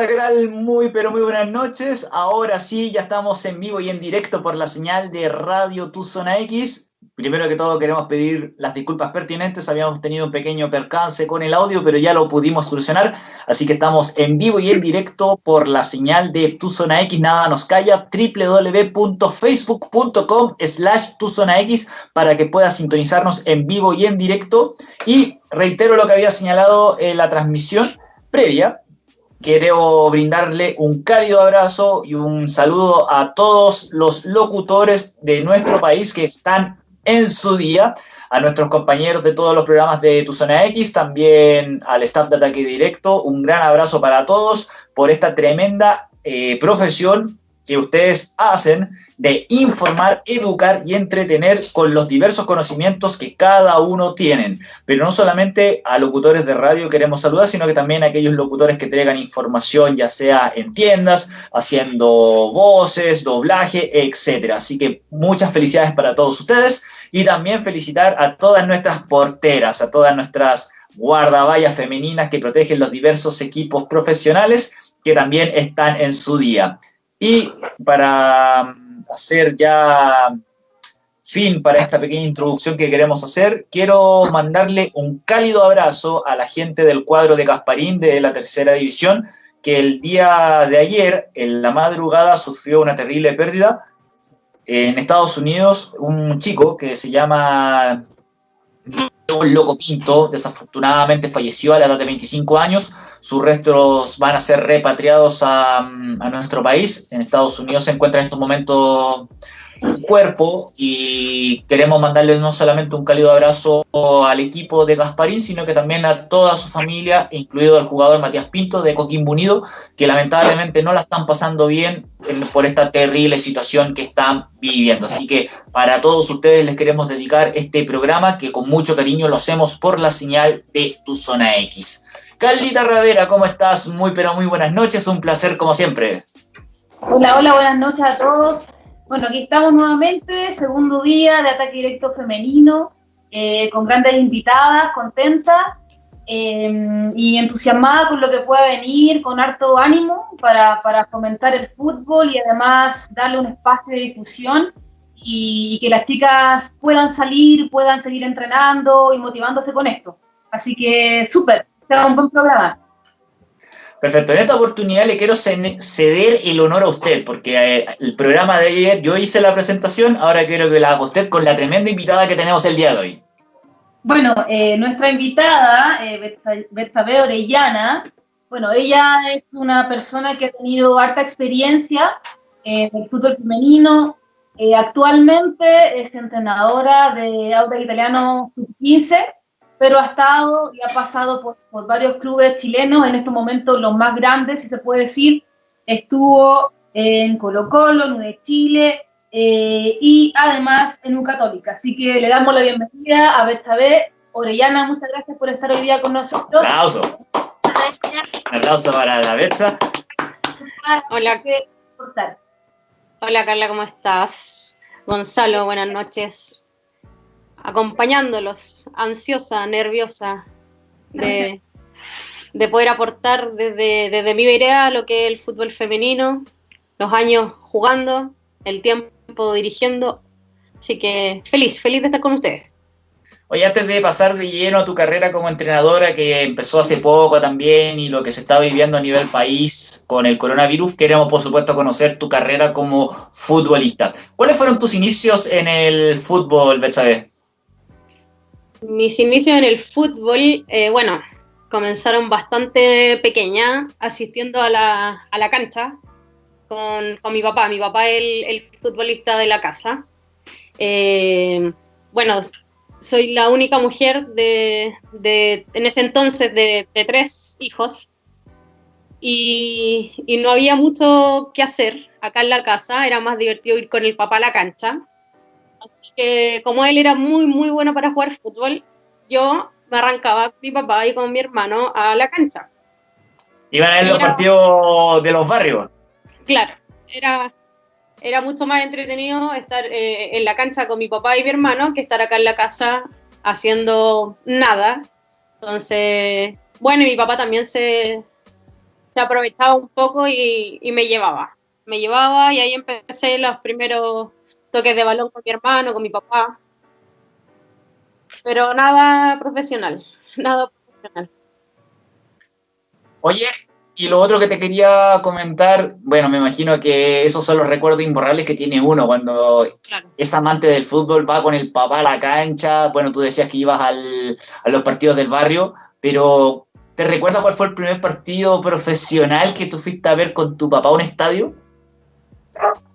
Hola, ¿qué tal? Muy, pero muy buenas noches. Ahora sí, ya estamos en vivo y en directo por la señal de Radio Tu Zona X. Primero que todo queremos pedir las disculpas pertinentes. Habíamos tenido un pequeño percance con el audio, pero ya lo pudimos solucionar. Así que estamos en vivo y en directo por la señal de Tu Zona X. Nada nos calla. www.facebook.com slash Tu Zona X para que puedas sintonizarnos en vivo y en directo. Y reitero lo que había señalado en la transmisión previa Quiero brindarle un cálido abrazo y un saludo a todos los locutores de nuestro país que están en su día, a nuestros compañeros de todos los programas de Tu Zona X, también al staff de Ataque Directo. Un gran abrazo para todos por esta tremenda eh, profesión que ustedes hacen de informar, educar y entretener con los diversos conocimientos que cada uno tienen. Pero no solamente a locutores de radio queremos saludar, sino que también a aquellos locutores que traigan información, ya sea en tiendas, haciendo voces, doblaje, etcétera. Así que muchas felicidades para todos ustedes y también felicitar a todas nuestras porteras, a todas nuestras guardaballas femeninas que protegen los diversos equipos profesionales que también están en su día. Y para hacer ya fin para esta pequeña introducción que queremos hacer, quiero mandarle un cálido abrazo a la gente del cuadro de Casparín de la tercera división, que el día de ayer, en la madrugada, sufrió una terrible pérdida. En Estados Unidos, un chico que se llama un loco Pinto, desafortunadamente falleció a la edad de 25 años. Sus restos van a ser repatriados a, a nuestro país. En Estados Unidos se encuentra en estos momentos su cuerpo y queremos mandarle no solamente un cálido abrazo al equipo de Gasparín, sino que también a toda su familia, incluido el jugador Matías Pinto de Coquimbo Unido, que lamentablemente no la están pasando bien por esta terrible situación que están viviendo. Así que para todos ustedes les queremos dedicar este programa que con mucho cariño lo hacemos por la señal de Tu Zona X. Carlita Ravera, ¿cómo estás? Muy pero muy buenas noches, un placer como siempre. Hola, hola, buenas noches a todos. Bueno, aquí estamos nuevamente, segundo día de ataque directo femenino, eh, con grandes invitadas, contentas eh, y entusiasmada con lo que pueda venir, con harto ánimo para, para, fomentar el fútbol y además darle un espacio de difusión y que las chicas puedan salir, puedan seguir entrenando y motivándose con esto. Así que súper, será un buen programa. Perfecto. En esta oportunidad le quiero ceder el honor a usted, porque eh, el programa de ayer yo hice la presentación, ahora quiero que la haga usted con la tremenda invitada que tenemos el día de hoy. Bueno, eh, nuestra invitada, eh, Orellana, bueno, ella es una persona que ha tenido harta experiencia en el fútbol femenino. Eh, actualmente es entrenadora de Auda Italiano Sub-15 pero ha estado y ha pasado por, por, varios clubes chilenos, en estos momentos los más grandes, si se puede decir. Estuvo en Colo Colo, en de Chile eh, y además en un Católica. Así que le damos la bienvenida a Betsabe Orellana. Muchas gracias por estar hoy día con nosotros. Un aplauso. Un aplauso para la Betsa. Hola. Hola Carla, ¿cómo estás? Gonzalo, buenas noches acompañándolos, ansiosa, nerviosa, de, de poder aportar desde, desde mi vereda lo que es el fútbol femenino, los años jugando, el tiempo dirigiendo. Así que feliz, feliz de estar con ustedes. Oye, antes de pasar de lleno a tu carrera como entrenadora, que empezó hace poco también, y lo que se está viviendo a nivel país con el coronavirus, queremos por supuesto conocer tu carrera como futbolista. ¿Cuáles fueron tus inicios en el fútbol, Betsabe? Mis inicios en el fútbol, eh, bueno, comenzaron bastante pequeña, asistiendo a la, a la cancha con, con, mi papá. Mi papá es el, futbolista de la casa. Eh, bueno, soy la única mujer de, de en ese entonces de, de tres hijos y, y, no había mucho que hacer acá en la casa, era más divertido ir con el papá a la cancha. Que como él era muy, muy bueno para jugar fútbol, yo me arrancaba con mi papá y con mi hermano a la cancha. ¿Iban a ir los partidos de los barrios? Claro, era, era mucho más entretenido estar eh, en la cancha con mi papá y mi hermano que estar acá en la casa haciendo nada. Entonces, bueno, y mi papá también se, se aprovechaba un poco y, y, me llevaba. Me llevaba y ahí empecé los primeros toques de balón con mi hermano, con mi papá. Pero nada profesional, nada profesional. Oye, y lo otro que te quería comentar, bueno, me imagino que esos son los recuerdos imborrables que tiene uno cuando claro. es amante del fútbol, va con el papá a la cancha, bueno, tú decías que ibas al, a los partidos del barrio, pero ¿te recuerdas cuál fue el primer partido profesional que tú fuiste a ver con tu papá a un estadio?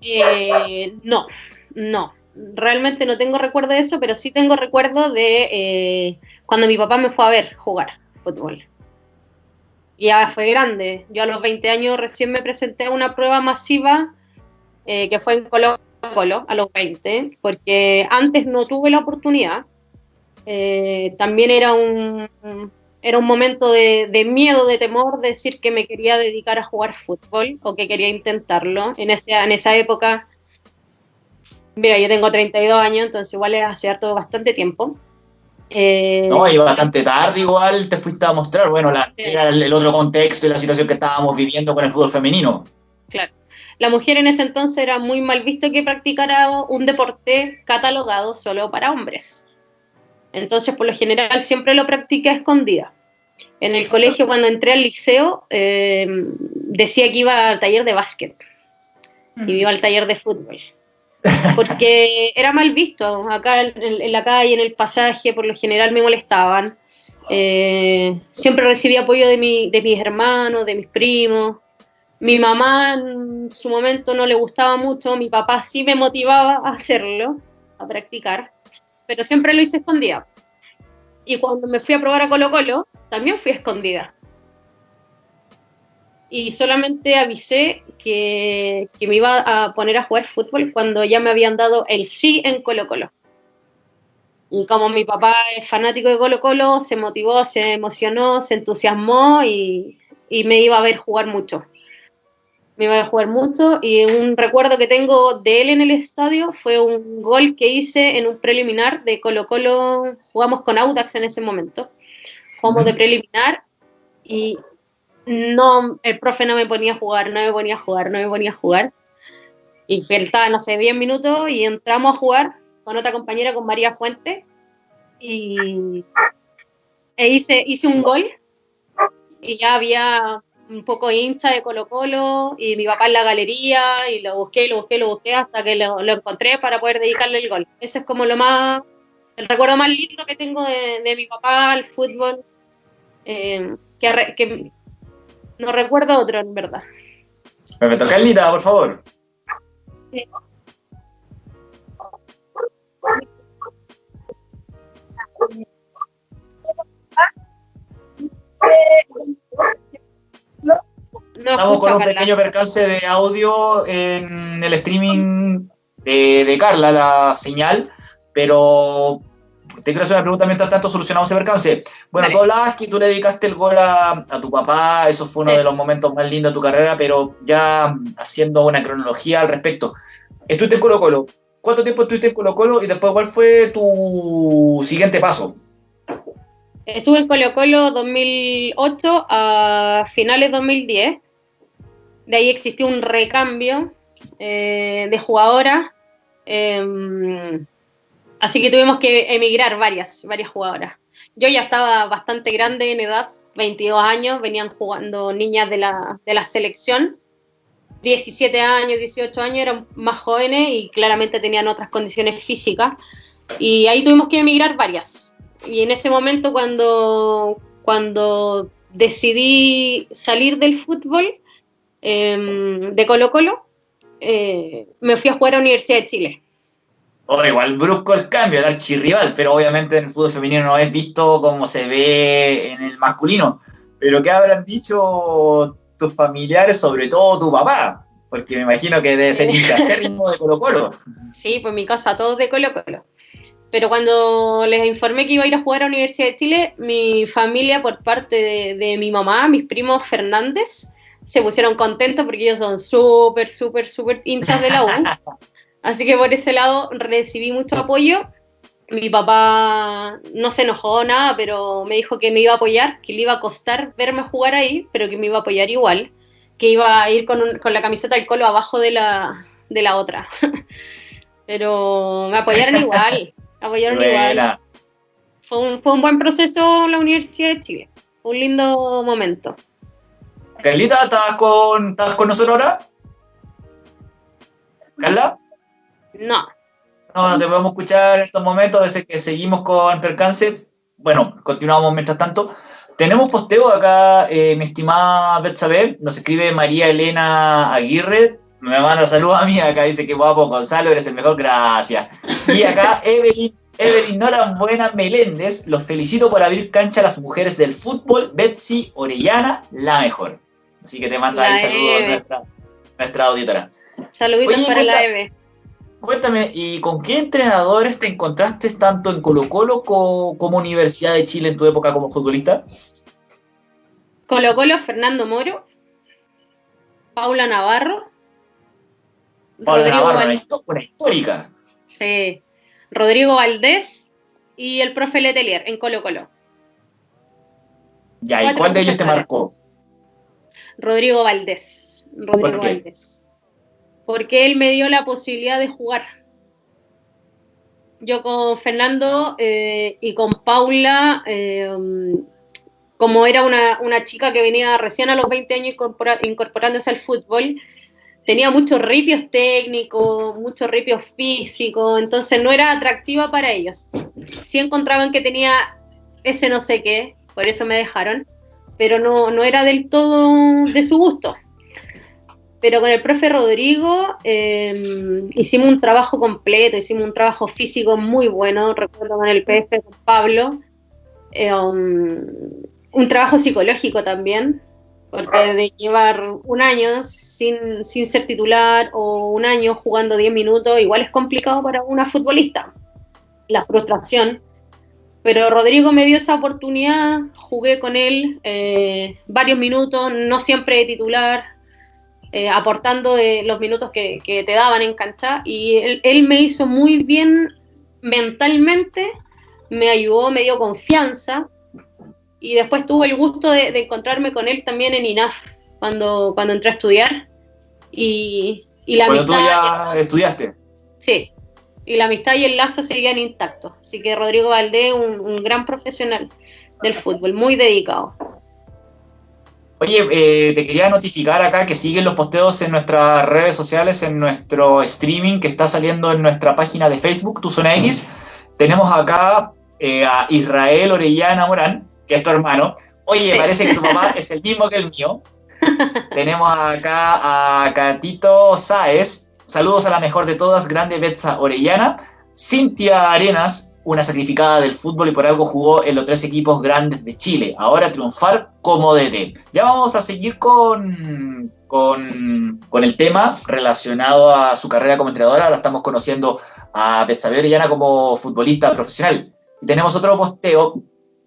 Eh, no, no, realmente no tengo recuerdo de eso, pero sí tengo recuerdo de eh, cuando mi papá me fue a ver jugar fútbol ya fue grande. Yo a los 20 años recién me presenté a una prueba masiva eh, que fue en Colo Colo a los 20, porque antes no tuve la oportunidad. Eh, también era un, era un momento de, miedo, de temor, de decir que me quería dedicar a jugar fútbol o que quería intentarlo. En, ese, en esa época, mira, yo tengo 32 años, entonces igual es hace harto bastante tiempo. Eh, no, y bastante tarde igual te fuiste a mostrar, bueno, la, era el, el, otro contexto y la situación que estábamos viviendo con el fútbol femenino. Claro. La mujer en ese entonces era muy mal visto que practicara un deporte catalogado solo para hombres. Entonces, por lo general, siempre lo practiqué a escondida. En el colegio, cuando entré al liceo, eh, decía que iba al taller de básquet y iba al taller de fútbol porque era mal visto. Acá en, la calle, en el pasaje, por lo general me molestaban. Eh, siempre recibí apoyo de, mi, de mis hermanos, de mis primos. Mi mamá en su momento no le gustaba mucho, mi papá sí me motivaba a hacerlo, a practicar, pero siempre lo hice escondida. Y cuando me fui a probar a Colo Colo, también fui escondida y solamente avisé que, que, me iba a poner a jugar fútbol cuando ya me habían dado el sí en Colo Colo. Y como mi papá es fanático de Colo Colo, se motivó, se emocionó, se entusiasmó y, y me iba a ver jugar mucho. Me iba a ver jugar mucho y un recuerdo que tengo de él en el estadio fue un gol que hice en un preliminar de Colo Colo, jugamos con Audax en ese momento, jugamos de preliminar y no, el profe no me ponía a jugar, no me ponía a jugar, no me ponía a jugar. Y faltaba, no sé, 10 minutos y entramos a jugar con otra compañera, con María Fuente. Y e hice, hice un gol y ya había un poco hincha de Colo Colo y mi papá en la galería y lo busqué, lo busqué, lo busqué hasta que lo, lo encontré para poder dedicarle el gol. Ese es como lo más, el recuerdo más lindo que tengo de, de mi papá al fútbol. Eh, que, no recuerdo otro, en verdad. Me toca Carlita, por favor. Sí. No Estamos con un Carla. pequeño percance de audio en el streaming de, de Carla, la señal, pero te quiero hacer una pregunta mientras tanto solucionamos ese percance. Bueno, Dale. tú hablabas que tú le dedicaste el gol a, a tu papá, eso fue uno sí. de los momentos más lindos de tu carrera, pero ya haciendo una cronología al respecto. Estuviste en Colo Colo. ¿Cuánto tiempo estuviste en Colo Colo y después cuál fue tu siguiente paso? Estuve en Colo Colo 2008 a finales 2010. De ahí existió un recambio eh, de jugadoras. Eh, Así que tuvimos que emigrar varias, varias jugadoras. Yo ya estaba bastante grande en edad, 22 años, venían jugando niñas de la, de la selección. 17 años, 18 años eran más jóvenes y claramente tenían otras condiciones físicas. Y ahí tuvimos que emigrar varias. Y en ese momento cuando, cuando decidí salir del fútbol em, de Colo Colo, eh, me fui a jugar a la Universidad de Chile. O igual brusco el cambio, el archirrival, pero obviamente en el fútbol femenino no es visto como se ve en el masculino. Pero ¿qué habrán dicho tus familiares, sobre todo tu papá? Porque me imagino que debe ser hincha acérrimo de Colo Colo. Sí, pues mi casa todos de Colo Colo. Pero cuando les informé que iba a ir a jugar a la Universidad de Chile, mi familia, por parte de, de mi mamá, mis primos Fernández, se pusieron contentos porque ellos son súper, súper, súper hinchas de la U. Así que por ese lado recibí mucho apoyo. Mi papá no se enojó nada, pero me dijo que me iba a apoyar, que le iba a costar verme jugar ahí, pero que me iba a apoyar igual, que iba a ir con, la camiseta del colo abajo de la, de la otra. pero me apoyaron igual, apoyaron igual. Fue un, fue un buen proceso la Universidad de Chile, un lindo momento. Carlita, ¿estás con, ¿estás con nosotros ahora? ¿Carla? No. No, no te podemos escuchar en estos momentos, desde que seguimos con percance. Bueno, continuamos mientras tanto. Tenemos posteo acá, eh, mi estimada Betsabe, nos escribe María Elena Aguirre, me manda saludos a mí, acá dice que guapo Gonzalo, eres el mejor, gracias. Y acá Evelyn, Evelyn Buena Meléndez, los felicito por abrir cancha a las mujeres del fútbol, Betsy Orellana, la mejor. Así que te manda el saludo nuestra, nuestra auditora. Saluditos para la Eve. Cuéntame, ¿y con qué entrenadores te encontraste tanto en Colo Colo como Universidad de Chile en tu época como futbolista? Colo Colo, Fernando Moro, Paula Navarro, Paula Navarro, una, histórica. Sí, Rodrigo Valdés y el profe Letelier en Colo Colo. Ya, ¿y cuál de ellos te marcó? Rodrigo Valdés. Rodrigo Valdés porque él me dio la posibilidad de jugar. Yo con Fernando eh, y con Paula, eh, como era una, chica que venía recién a los 20 años incorporándose al fútbol, tenía muchos ripios técnicos, muchos ripios físicos, entonces no era atractiva para ellos. Sí encontraban que tenía ese no sé qué, por eso me dejaron, pero no, no era del todo de su gusto pero con el profe Rodrigo em, hicimos un trabajo completo, hicimos un trabajo físico muy bueno, recuerdo con el PF, con Pablo, em, un trabajo psicológico también, porque de llevar un año sin, sin ser titular o un año jugando 10 minutos, igual es complicado para una futbolista, la frustración. Pero Rodrigo me dio esa oportunidad, jugué con él eh, varios minutos, no siempre de titular, eh, aportando de los minutos que, te daban en cancha y él, me hizo muy bien mentalmente, me ayudó, me dio confianza y después tuve el gusto de, encontrarme con él también en INAF cuando, cuando entré a estudiar y, la amistad... tú ya estudiaste. Sí, y la amistad y el lazo seguían intactos. Así que Rodrigo Valdés, un gran profesional del fútbol, muy dedicado. Oye, eh, te quería notificar acá que siguen los posteos en nuestras redes sociales, en nuestro streaming que está saliendo en nuestra página de Facebook, Tu Zona X. Tenemos acá eh, a Israel Orellana Morán, que es tu hermano. Oye, parece que tu papá es el mismo que el mío. Tenemos acá a Catito Sáez. Saludos a la mejor de todas, grande Betsa Orellana. Cintia Arenas, una sacrificada del fútbol y por algo jugó en los tres equipos grandes de Chile. Ahora triunfar como DT. Ya vamos a seguir con, con, el tema relacionado a su carrera como entrenadora. Ahora estamos conociendo a Betsabe Orellana como futbolista profesional. Y tenemos otro posteo.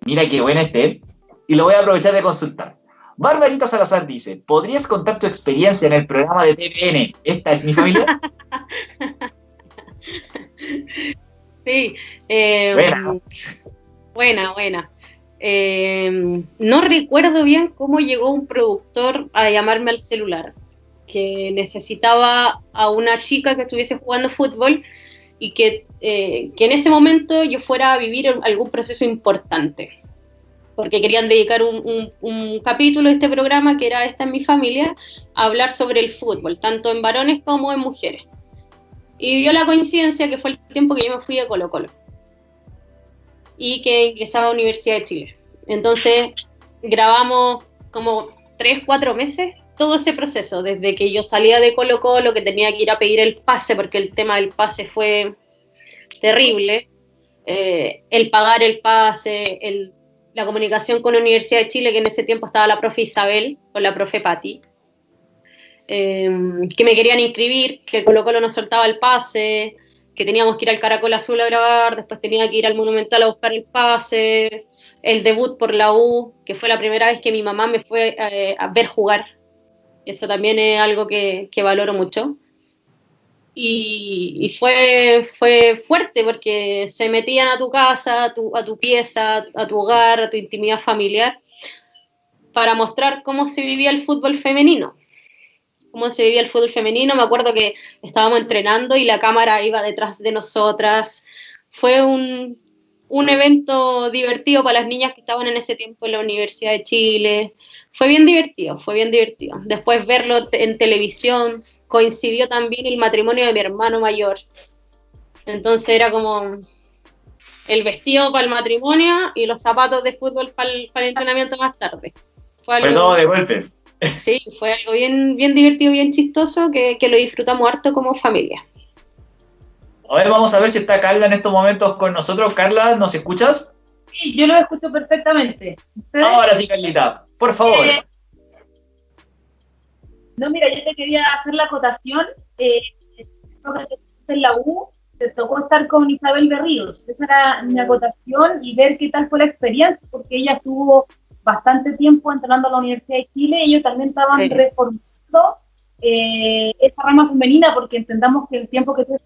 Mira qué bueno este. Y lo voy a aprovechar de consultar. Barbarita Salazar dice, ¿podrías contar tu experiencia en el programa de TVN? Esta es mi familia. Sí. Em, buena. Buena, em, no recuerdo bien cómo llegó un productor a llamarme al celular, que necesitaba a una chica que estuviese jugando fútbol y que, eh, que en ese momento yo fuera a vivir algún proceso importante porque querían dedicar un, capítulo de este programa, que era Esta en mi familia, a hablar sobre el fútbol, tanto en varones como en mujeres. Y dio la coincidencia que fue el tiempo que yo me fui a Colo Colo y que ingresaba a la Universidad de Chile. Entonces grabamos como tres, cuatro meses todo ese proceso, desde que yo salía de Colo Colo, que tenía que ir a pedir el pase, porque el tema del pase fue terrible, eh, el pagar el pase, el la comunicación con la Universidad de Chile, que en ese tiempo estaba la profe Isabel con la profe Patti, em, que me querían inscribir, que Colo Colo no soltaba el pase, que teníamos que ir al Caracol Azul a grabar, después tenía que ir al Monumental a buscar el pase, el debut por la U, que fue la primera vez que mi mamá me fue eh, a ver jugar. Eso también es algo que, que valoro mucho y, fue, fue fuerte porque se metían a tu casa, a tu pieza, a tu hogar, a tu intimidad familiar, para mostrar cómo se vivía el fútbol femenino. Cómo se vivía el fútbol femenino. Me acuerdo que estábamos entrenando y la cámara iba detrás de nosotras. Fue un, un evento divertido para las niñas que estaban en ese tiempo en la Universidad de Chile. Fue bien divertido, fue bien divertido. Después verlo en televisión, coincidió también el matrimonio de mi hermano mayor. Entonces era como el vestido para el matrimonio y los zapatos de fútbol para el, entrenamiento más tarde. Fue, todo de golpe. Sí, fue algo bien, bien divertido, bien chistoso, que, lo disfrutamos harto como familia. A ver, vamos a ver si está Carla en estos momentos con nosotros. Carla, ¿nos escuchas? Sí, yo lo escucho perfectamente. Ahora sí, Carlita, por favor. Eh, no, mira, yo te quería hacer la acotación. Eh, en la U, te tocó estar con Isabel Berríos. Esa era mi acotación y ver qué tal fue la experiencia, porque ella estuvo bastante tiempo entrenando a la Universidad de Chile ellos también estaban reformando eh, esa rama femenina, porque entendamos que el tiempo que tú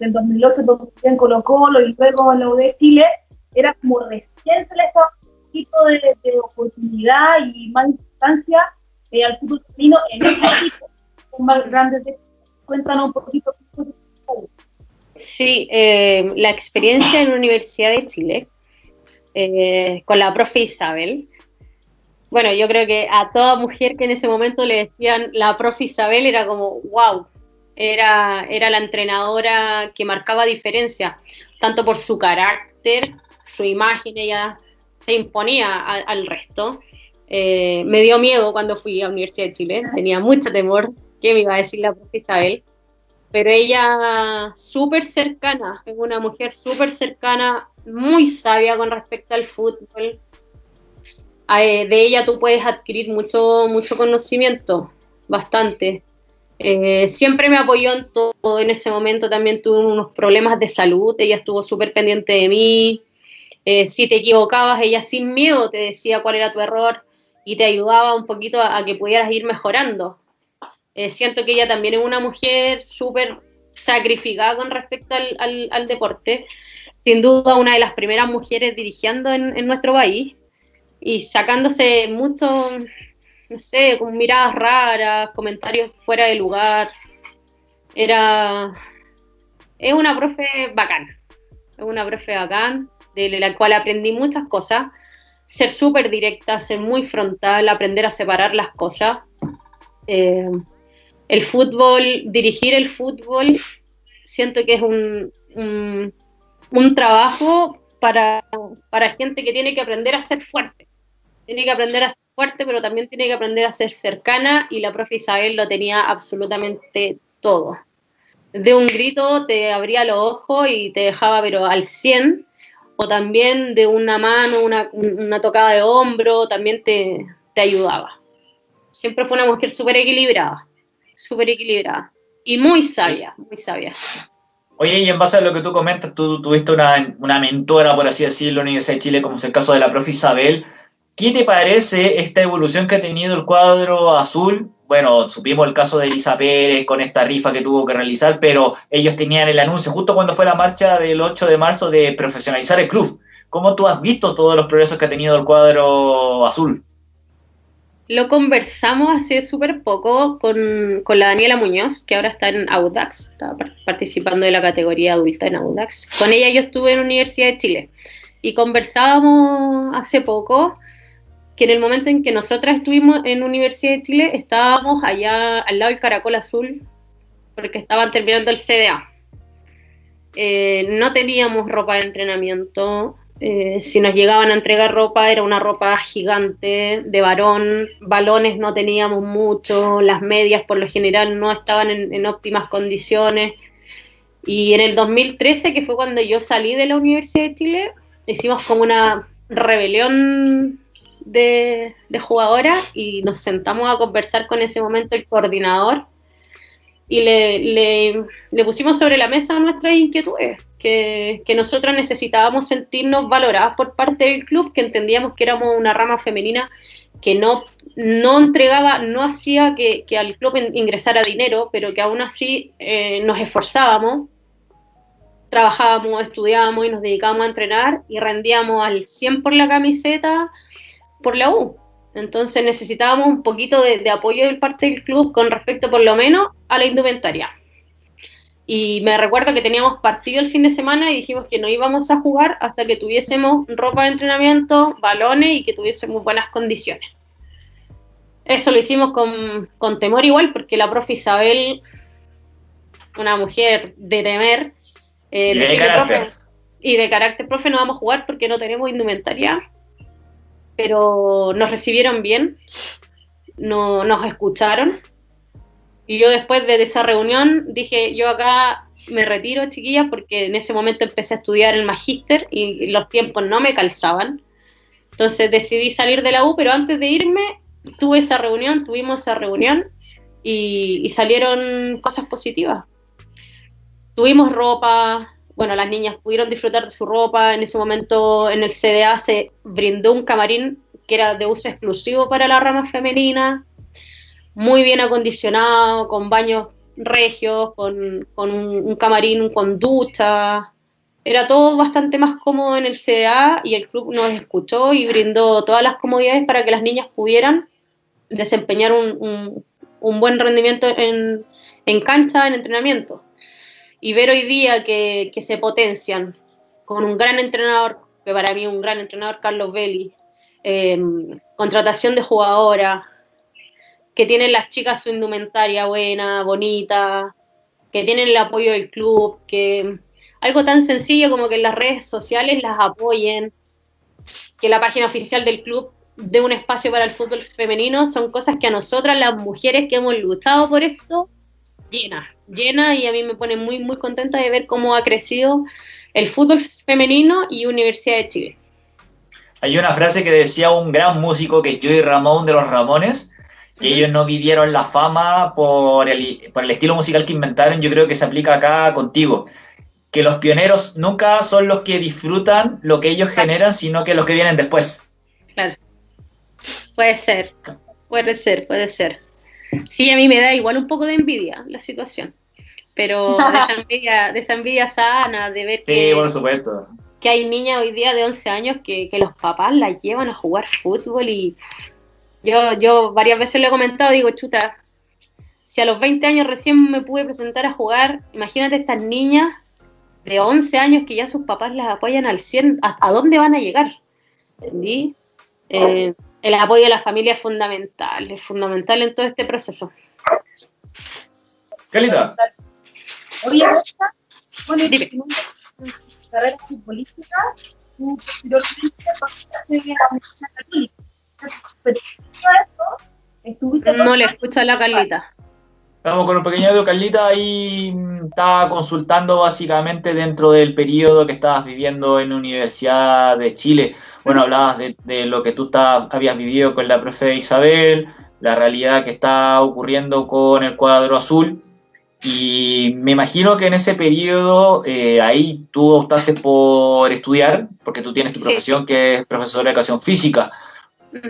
en 2008 en Colo Colo y luego en la U de Chile, era como recién se les daba un poquito de, de oportunidad y más distancia al fútbol femenino en este equipo más grandes. Cuéntanos un poquito. Sí, eh, la experiencia en la Universidad de Chile eh, con la profe Isabel. Bueno, yo creo que a toda mujer que en ese momento le decían la profe Isabel era como, wow, era, era la entrenadora que marcaba diferencia, tanto por su carácter, su imagen, ella se imponía al resto. Eh, me dio miedo cuando fui a la Universidad de Chile, tenía mucho temor que me iba a decir la profe Isabel, pero ella súper cercana, es una mujer súper cercana, muy sabia con respecto al fútbol. Eh, de ella tú puedes adquirir mucho, mucho conocimiento, bastante. Eh, siempre me apoyó en todo, en ese momento también tuve unos problemas de salud, ella estuvo súper pendiente de mí. si te equivocabas, ella sin miedo te decía cuál era tu error y te ayudaba un poquito a, que pudieras ir mejorando. Eh, siento que ella también es una mujer súper sacrificada con respecto al, deporte, sin duda una de las primeras mujeres dirigiendo en, nuestro país y sacándose mucho, no sé, con miradas raras, comentarios fuera de lugar. Era. Es una profe bacán. Es una profe bacán, de la cual aprendí muchas cosas ser súper directa, ser muy frontal, aprender a separar las cosas. Eh, el fútbol, dirigir el fútbol, siento que es un, un, trabajo para, para, gente que tiene que aprender a ser fuerte. Tiene que aprender a ser fuerte, pero también tiene que aprender a ser cercana y la profe Isabel lo tenía absolutamente todo. De un grito te abría los ojos y te dejaba pero al 100 o también de una mano, una, una tocada de hombro, también te, te ayudaba. Siempre fue una mujer súper equilibrada, súper equilibrada y muy sabia, muy sabia. Oye, y en base a lo que tú comentas, tú tuviste una, una mentora, por así decirlo, en la Universidad de Chile, como es el caso de la profe Isabel. ¿Qué te parece esta evolución que ha tenido el cuadro azul? Bueno, supimos el caso de Elisa Pérez con esta rifa que tuvo que realizar, pero ellos tenían el anuncio justo cuando fue la marcha del 8 de marzo de profesionalizar el club. ¿Cómo tú has visto todos los progresos que ha tenido el cuadro azul? Lo conversamos hace súper poco con, la Daniela Muñoz, que ahora está en Audax, está participando de la categoría adulta en Audax. Con ella yo estuve en Universidad de Chile y conversábamos hace poco que en el momento en que nosotras estuvimos en Universidad de Chile estábamos allá al lado del Caracol Azul porque estaban terminando el CDA. Eh, no teníamos ropa de entrenamiento, eh, si nos llegaban a entregar ropa, era una ropa gigante de varón, balones no teníamos mucho, las medias por lo general no estaban en, óptimas condiciones. Y en el 2013, que fue cuando yo salí de la Universidad de Chile, hicimos como una rebelión de, jugadoras y nos sentamos a conversar con ese momento el coordinador y le, le, pusimos sobre la mesa nuestras inquietudes, que, que nosotros necesitábamos sentirnos valoradas por parte del club, que entendíamos que éramos una rama femenina que no, no entregaba, no hacía que, que al club ingresara dinero, pero que aún así eh, nos esforzábamos, trabajábamos, estudiábamos y nos dedicábamos a entrenar y rendíamos al 100 por la camiseta por la U. Entonces necesitábamos un poquito de, apoyo de parte del club con respecto por lo menos a la indumentaria. Y me recuerdo que teníamos partido el fin de semana y dijimos que no íbamos a jugar hasta que tuviésemos ropa de entrenamiento, balones y que tuviésemos buenas condiciones. Eso lo hicimos con, temor igual porque la profe Isabel, una mujer de temer, eh, y, de carácter. y de carácter, profe, no vamos a jugar porque no tenemos indumentaria pero nos recibieron bien, no, nos escucharon. Y yo después de esa reunión dije, yo acá me retiro, chiquillas, porque en ese momento empecé a estudiar el magíster y los tiempos no me calzaban. Entonces decidí salir de la U, pero antes de irme tuve esa reunión, tuvimos esa reunión y, y salieron cosas positivas. Tuvimos ropa, bueno, las niñas pudieron disfrutar de su ropa. En ese momento en el CDA se brindó un camarín que era de uso exclusivo para la rama femenina, muy bien acondicionado, con baños regios, con, un, camarín con ducha. Era todo bastante más cómodo en el CDA y el club nos escuchó y brindó todas las comodidades para que las niñas pudieran desempeñar un, buen rendimiento en, en cancha, en entrenamiento y ver hoy día que, se potencian con un gran entrenador, que para mí un gran entrenador, Carlos Belli, em, contratación de jugadora, que tienen las chicas su indumentaria buena, bonita, que tienen el apoyo del club, que algo tan sencillo como que las redes sociales las apoyen, que la página oficial del club dé un espacio para el fútbol femenino, son cosas que a nosotras, las mujeres que hemos luchado por esto, llena, llena y a mí me pone muy, muy contenta de ver cómo ha crecido el fútbol femenino y Universidad de Chile. Hay una frase que decía un gran músico que es Joey Ramón de los Ramones, que ellos no vivieron la fama por el, por el estilo musical que inventaron, yo creo que se aplica acá contigo. Que los pioneros nunca son los que disfrutan lo que ellos generan, sino que los que vienen después. Claro. Puede ser, puede ser, puede ser. Sí, a mí me da igual un poco de envidia la situación, pero de esa envidia, de esa envidia sana, de ver que, por supuesto. que hay niñas hoy día de 11 años que, los papás las llevan a jugar fútbol y yo, yo varias veces lo he comentado, digo, chuta, si a los 20 años recién me pude presentar a jugar, imagínate estas niñas de 11 años que ya sus papás las apoyan al 100, ¿a, dónde van a llegar? ¿Entendí? Eh, el apoyo de la familia es fundamental, es fundamental en todo este proceso. Calita. Oye, bueno, Dime. tu carrera futbolística, tu posteriormente pasaste a la Universidad Católica. No le escucho a la Carlita. Estamos con un pequeño audio, Carlita, ahí mm, estaba consultando básicamente dentro del periodo que estabas viviendo en la Universidad de Chile. Bueno, hablabas de, lo que tú habías vivido con la profe Isabel, la realidad que está ocurriendo con el cuadro azul. Y me imagino que en ese periodo eh, ahí tú optaste por estudiar, porque tú tienes tu profesión que es profesora de educación física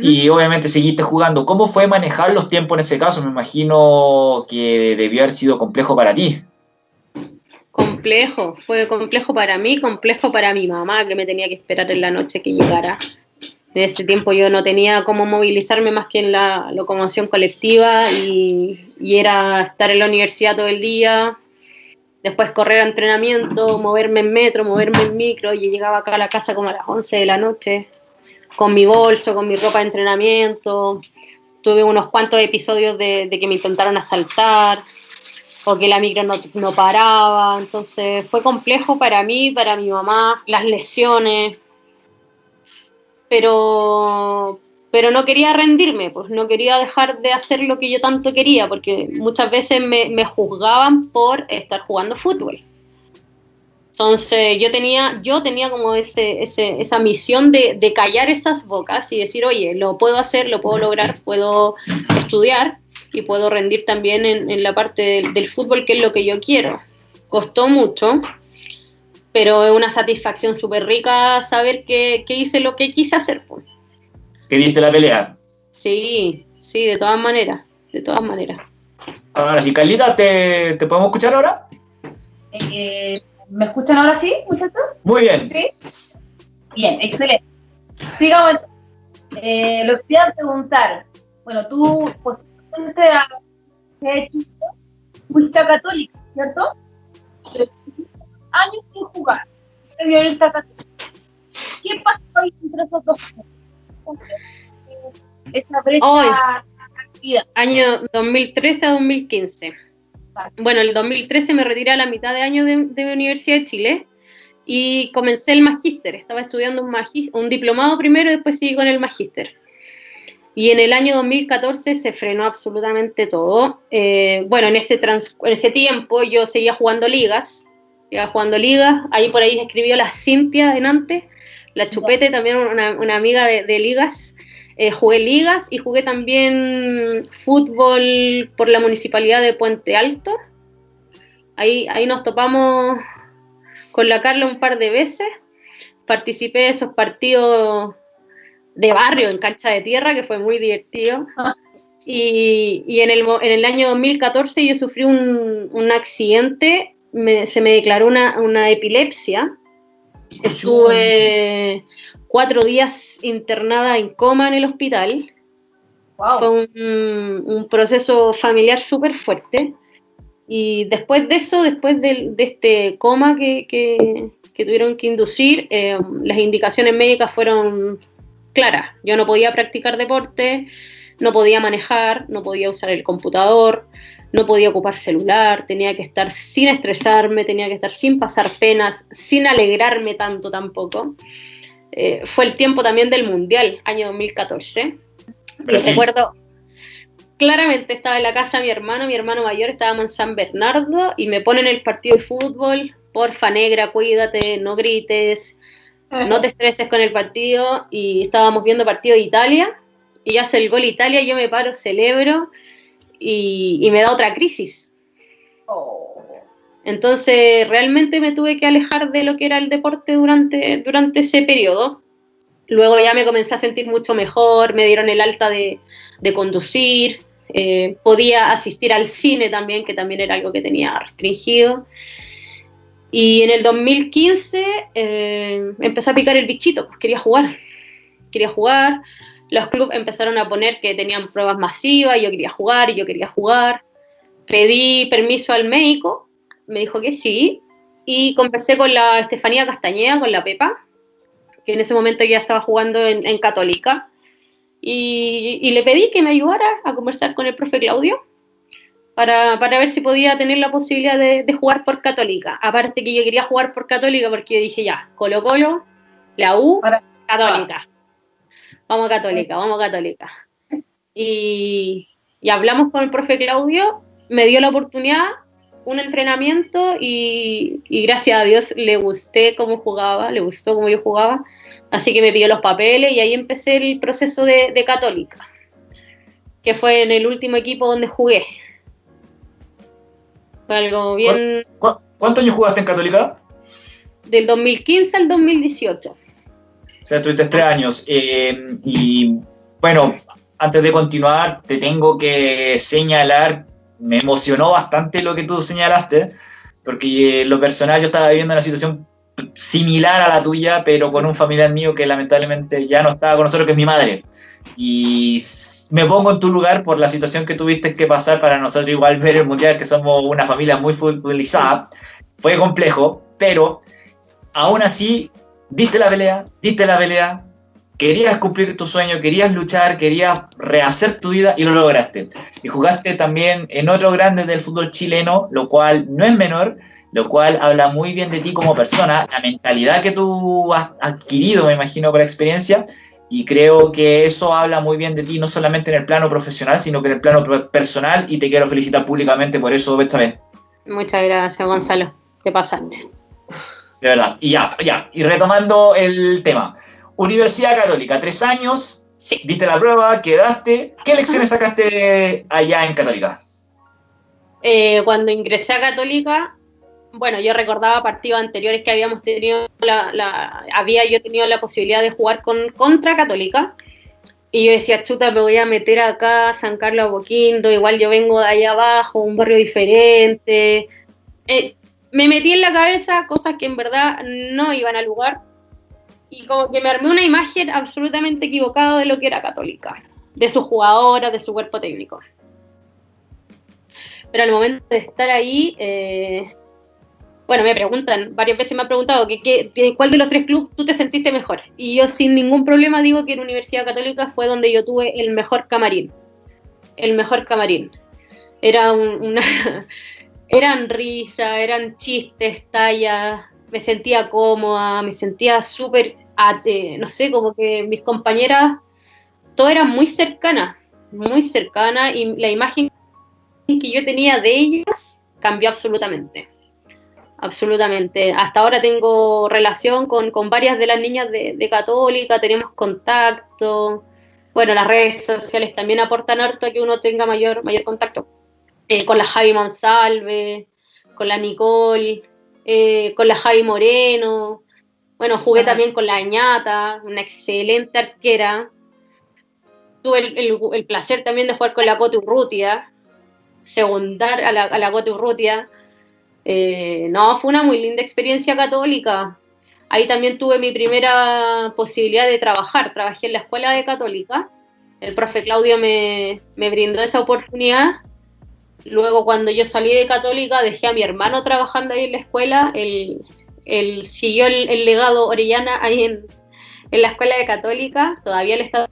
y obviamente seguiste jugando. ¿Cómo fue manejar los tiempos en ese caso? Me imagino que debió haber sido complejo para ti. Complejo, fue complejo para mí, complejo para mi mamá, que me tenía que esperar en la noche que llegara De ese tiempo yo no tenía cómo movilizarme más que en la locomoción colectiva y, y era estar en la universidad todo el día, después correr a entrenamiento, moverme en metro, moverme en micro, y llegaba acá a la casa como a las 11 de la noche, con mi bolso, con mi ropa de entrenamiento. Tuve unos cuantos episodios de, que me intentaron asaltar, o que la micro no, paraba, entonces fue complejo para mí, para mi mamá, las lesiones, pero, pero no quería rendirme, pues no quería dejar de hacer lo que yo tanto quería, porque muchas veces me, juzgaban por estar jugando fútbol. Entonces yo tenía, yo tenía como ese, esa misión de, callar esas bocas y decir, oye, lo puedo hacer, lo puedo lograr, puedo estudiar y puedo rendir también en, la parte del, fútbol, que es lo que yo quiero. Costó mucho, pero es una satisfacción súper rica saber que, que, hice lo que quise hacer. Pues que diste la pelea. Sí, sí, de todas maneras, de todas maneras. Ahora sí, Carlita, ¿te, ¿te podemos escuchar ahora? Eh, ¿Me escuchan ahora sí, muchachos? Muy bien. ¿Sí? Bien, excelente. Sigamos. Eh, lo que a preguntar, bueno, tú pues, a fuiste a católica, ¿cierto? Años sin jugar. ¿Qué pasó ahí entre esos dos años? esa brecha Hoy, año 2013 a 2015. Bueno, el 2013 me retiré a la mitad de año de, de Universidad de Chile y comencé el magíster. Estaba estudiando un, un diplomado primero y después seguí con el magíster. Y en el año 2014 se frenó absolutamente todo. Eh, bueno, en ese, trans, en ese tiempo yo seguía jugando ligas, seguía jugando ligas. Ahí por ahí escribió la Cintia de Nantes, la Chupete, también una, amiga de, ligas. Eh, jugué ligas y jugué también fútbol por la municipalidad de Puente Alto. Ahí, ahí nos topamos con la Carla un par de veces. Participé de esos partidos de barrio en cancha de tierra, que fue muy divertido. Y, en, el, en, el, año 2014 yo sufrí un, accidente, se me declaró una, una epilepsia Estuve cuatro días internada en coma en el hospital. Fue un, proceso familiar súper fuerte. Y después de eso, después de, este coma que, tuvieron que inducir, eh, las indicaciones médicas fueron claras. Yo no podía practicar deporte, no podía manejar, no podía usar el computador, no podía ocupar celular, tenía que estar sin estresarme, tenía que estar sin pasar penas, sin alegrarme tanto tampoco. Eh, fue el tiempo también del Mundial, año 2014. recuerdo, claramente estaba en la casa de mi hermano, mi hermano mayor, estábamos en San Bernardo y me ponen el partido de fútbol, porfa negra, cuídate, no grites, no te estreses con el partido y estábamos viendo partido de Italia y hace el gol Italia, yo me paro, celebro y, me da otra crisis. Oh. Entonces, realmente me tuve que alejar de lo que era el deporte durante, durante ese periodo. Luego ya me comencé a sentir mucho mejor, me dieron el alta de, conducir, eh, podía asistir al cine también, que también era algo que tenía restringido. Y en el 2015 eh, empecé a picar el bichito, pues quería jugar. Quería jugar, los clubes empezaron a poner que tenían pruebas masivas, yo quería jugar yo quería jugar. Pedí permiso al médico, me dijo que sí, y conversé con la Estefanía Castañeda, con la Pepa, que en ese momento ya estaba jugando en, Católica, y, le pedí que me ayudara a conversar con el profe Claudio para, ver si podía tener la posibilidad de, jugar por Católica. Aparte que yo quería jugar por Católica porque yo dije ya, Colo Colo, la U, Católica vamos Católica, vamos Católica. Y, hablamos con el profe Claudio, me dio la oportunidad, un entrenamiento y, gracias a Dios le gusté cómo jugaba, le gustó cómo yo jugaba, así que me pidió los papeles y ahí empecé el proceso de, Católica, que fue en el último equipo donde jugué. Fue algo bien... ¿Cuántos años jugaste en Católica? Del 2015 al 2018. O sea, tuviste tres años. Eh, y bueno, antes de continuar, te tengo que señalar, me emocionó bastante lo que tú señalaste, porque en lo personal yo estaba viviendo una situación similar a la tuya, pero con un familiar mío que lamentablemente ya no estaba con nosotros, que es mi madre. Y me pongo en tu lugar por la situación que tuviste que pasar para nosotros igual ver el Mundial, que somos una familia muy futbolizada. Fue complejo, pero aún así diste la pelea, diste la pelea, querías cumplir tu sueño, querías luchar, querías rehacer tu vida y lo lograste. Y jugaste también en otro grande del fútbol chileno, lo cual no es menor, lo cual habla muy bien de ti como persona, la mentalidad que tú has adquirido, me imagino, por la experiencia, y creo que eso habla muy bien de ti, no solamente en el plano profesional, sino que en el plano personal, y te quiero felicitar públicamente por eso vez. Muchas gracias, Gonzalo. Te pasaste. De verdad. Y ya, ya. Y retomando el tema. Universidad Católica, tres años, sí. diste la prueba, quedaste. ¿Qué lecciones sacaste allá en Católica? Eh, cuando ingresé a Católica, bueno, yo recordaba partidos anteriores que habíamos tenido, la, había yo tenido la posibilidad de jugar con, contra Católica. Y yo decía, chuta, me voy a meter acá, San Carlos Boquindo, igual yo vengo de allá abajo, un barrio diferente. Eh, me metí en la cabeza cosas que en verdad no iban al lugar. Y como que me armé una imagen absolutamente equivocada de lo que era Católica, de sus jugadoras, de su cuerpo técnico. Pero al momento de estar ahí, eh, bueno, me preguntan, varias veces me han preguntado que, cuál de los tres clubes tú te sentiste mejor. Y yo sin ningún problema digo que en Universidad Católica fue donde yo tuve el mejor camarín. El mejor camarín. Era una... eran risas, eran chistes, tallas, me sentía cómoda, me sentía súper, no sé, como que mis compañeras, todo era muy cercana, muy cercana y la imagen que yo tenía de ellas cambió absolutamente absolutamente. Hasta ahora tengo relación con, varias de las niñas de, Católica, tenemos contacto. Bueno, las redes sociales también aportan harto a que uno tenga mayor, mayor contacto. Eh, con la Javi Monsalve, con la Nicole, eh, con la Javi Moreno. Bueno, jugué también con la Añata, una excelente arquera. Tuve el, placer también de jugar con la Cote Urrutia, segundar a la, a la Cote Urrutia eh, no, fue una muy linda experiencia católica. Ahí también tuve mi primera posibilidad de trabajar. Trabajé en la escuela de católica. El profe Claudio me, brindó esa oportunidad. Luego, cuando yo salí de católica, dejé a mi hermano trabajando ahí en la escuela. Él, siguió el, legado Orellana ahí en, la escuela de católica. Todavía él está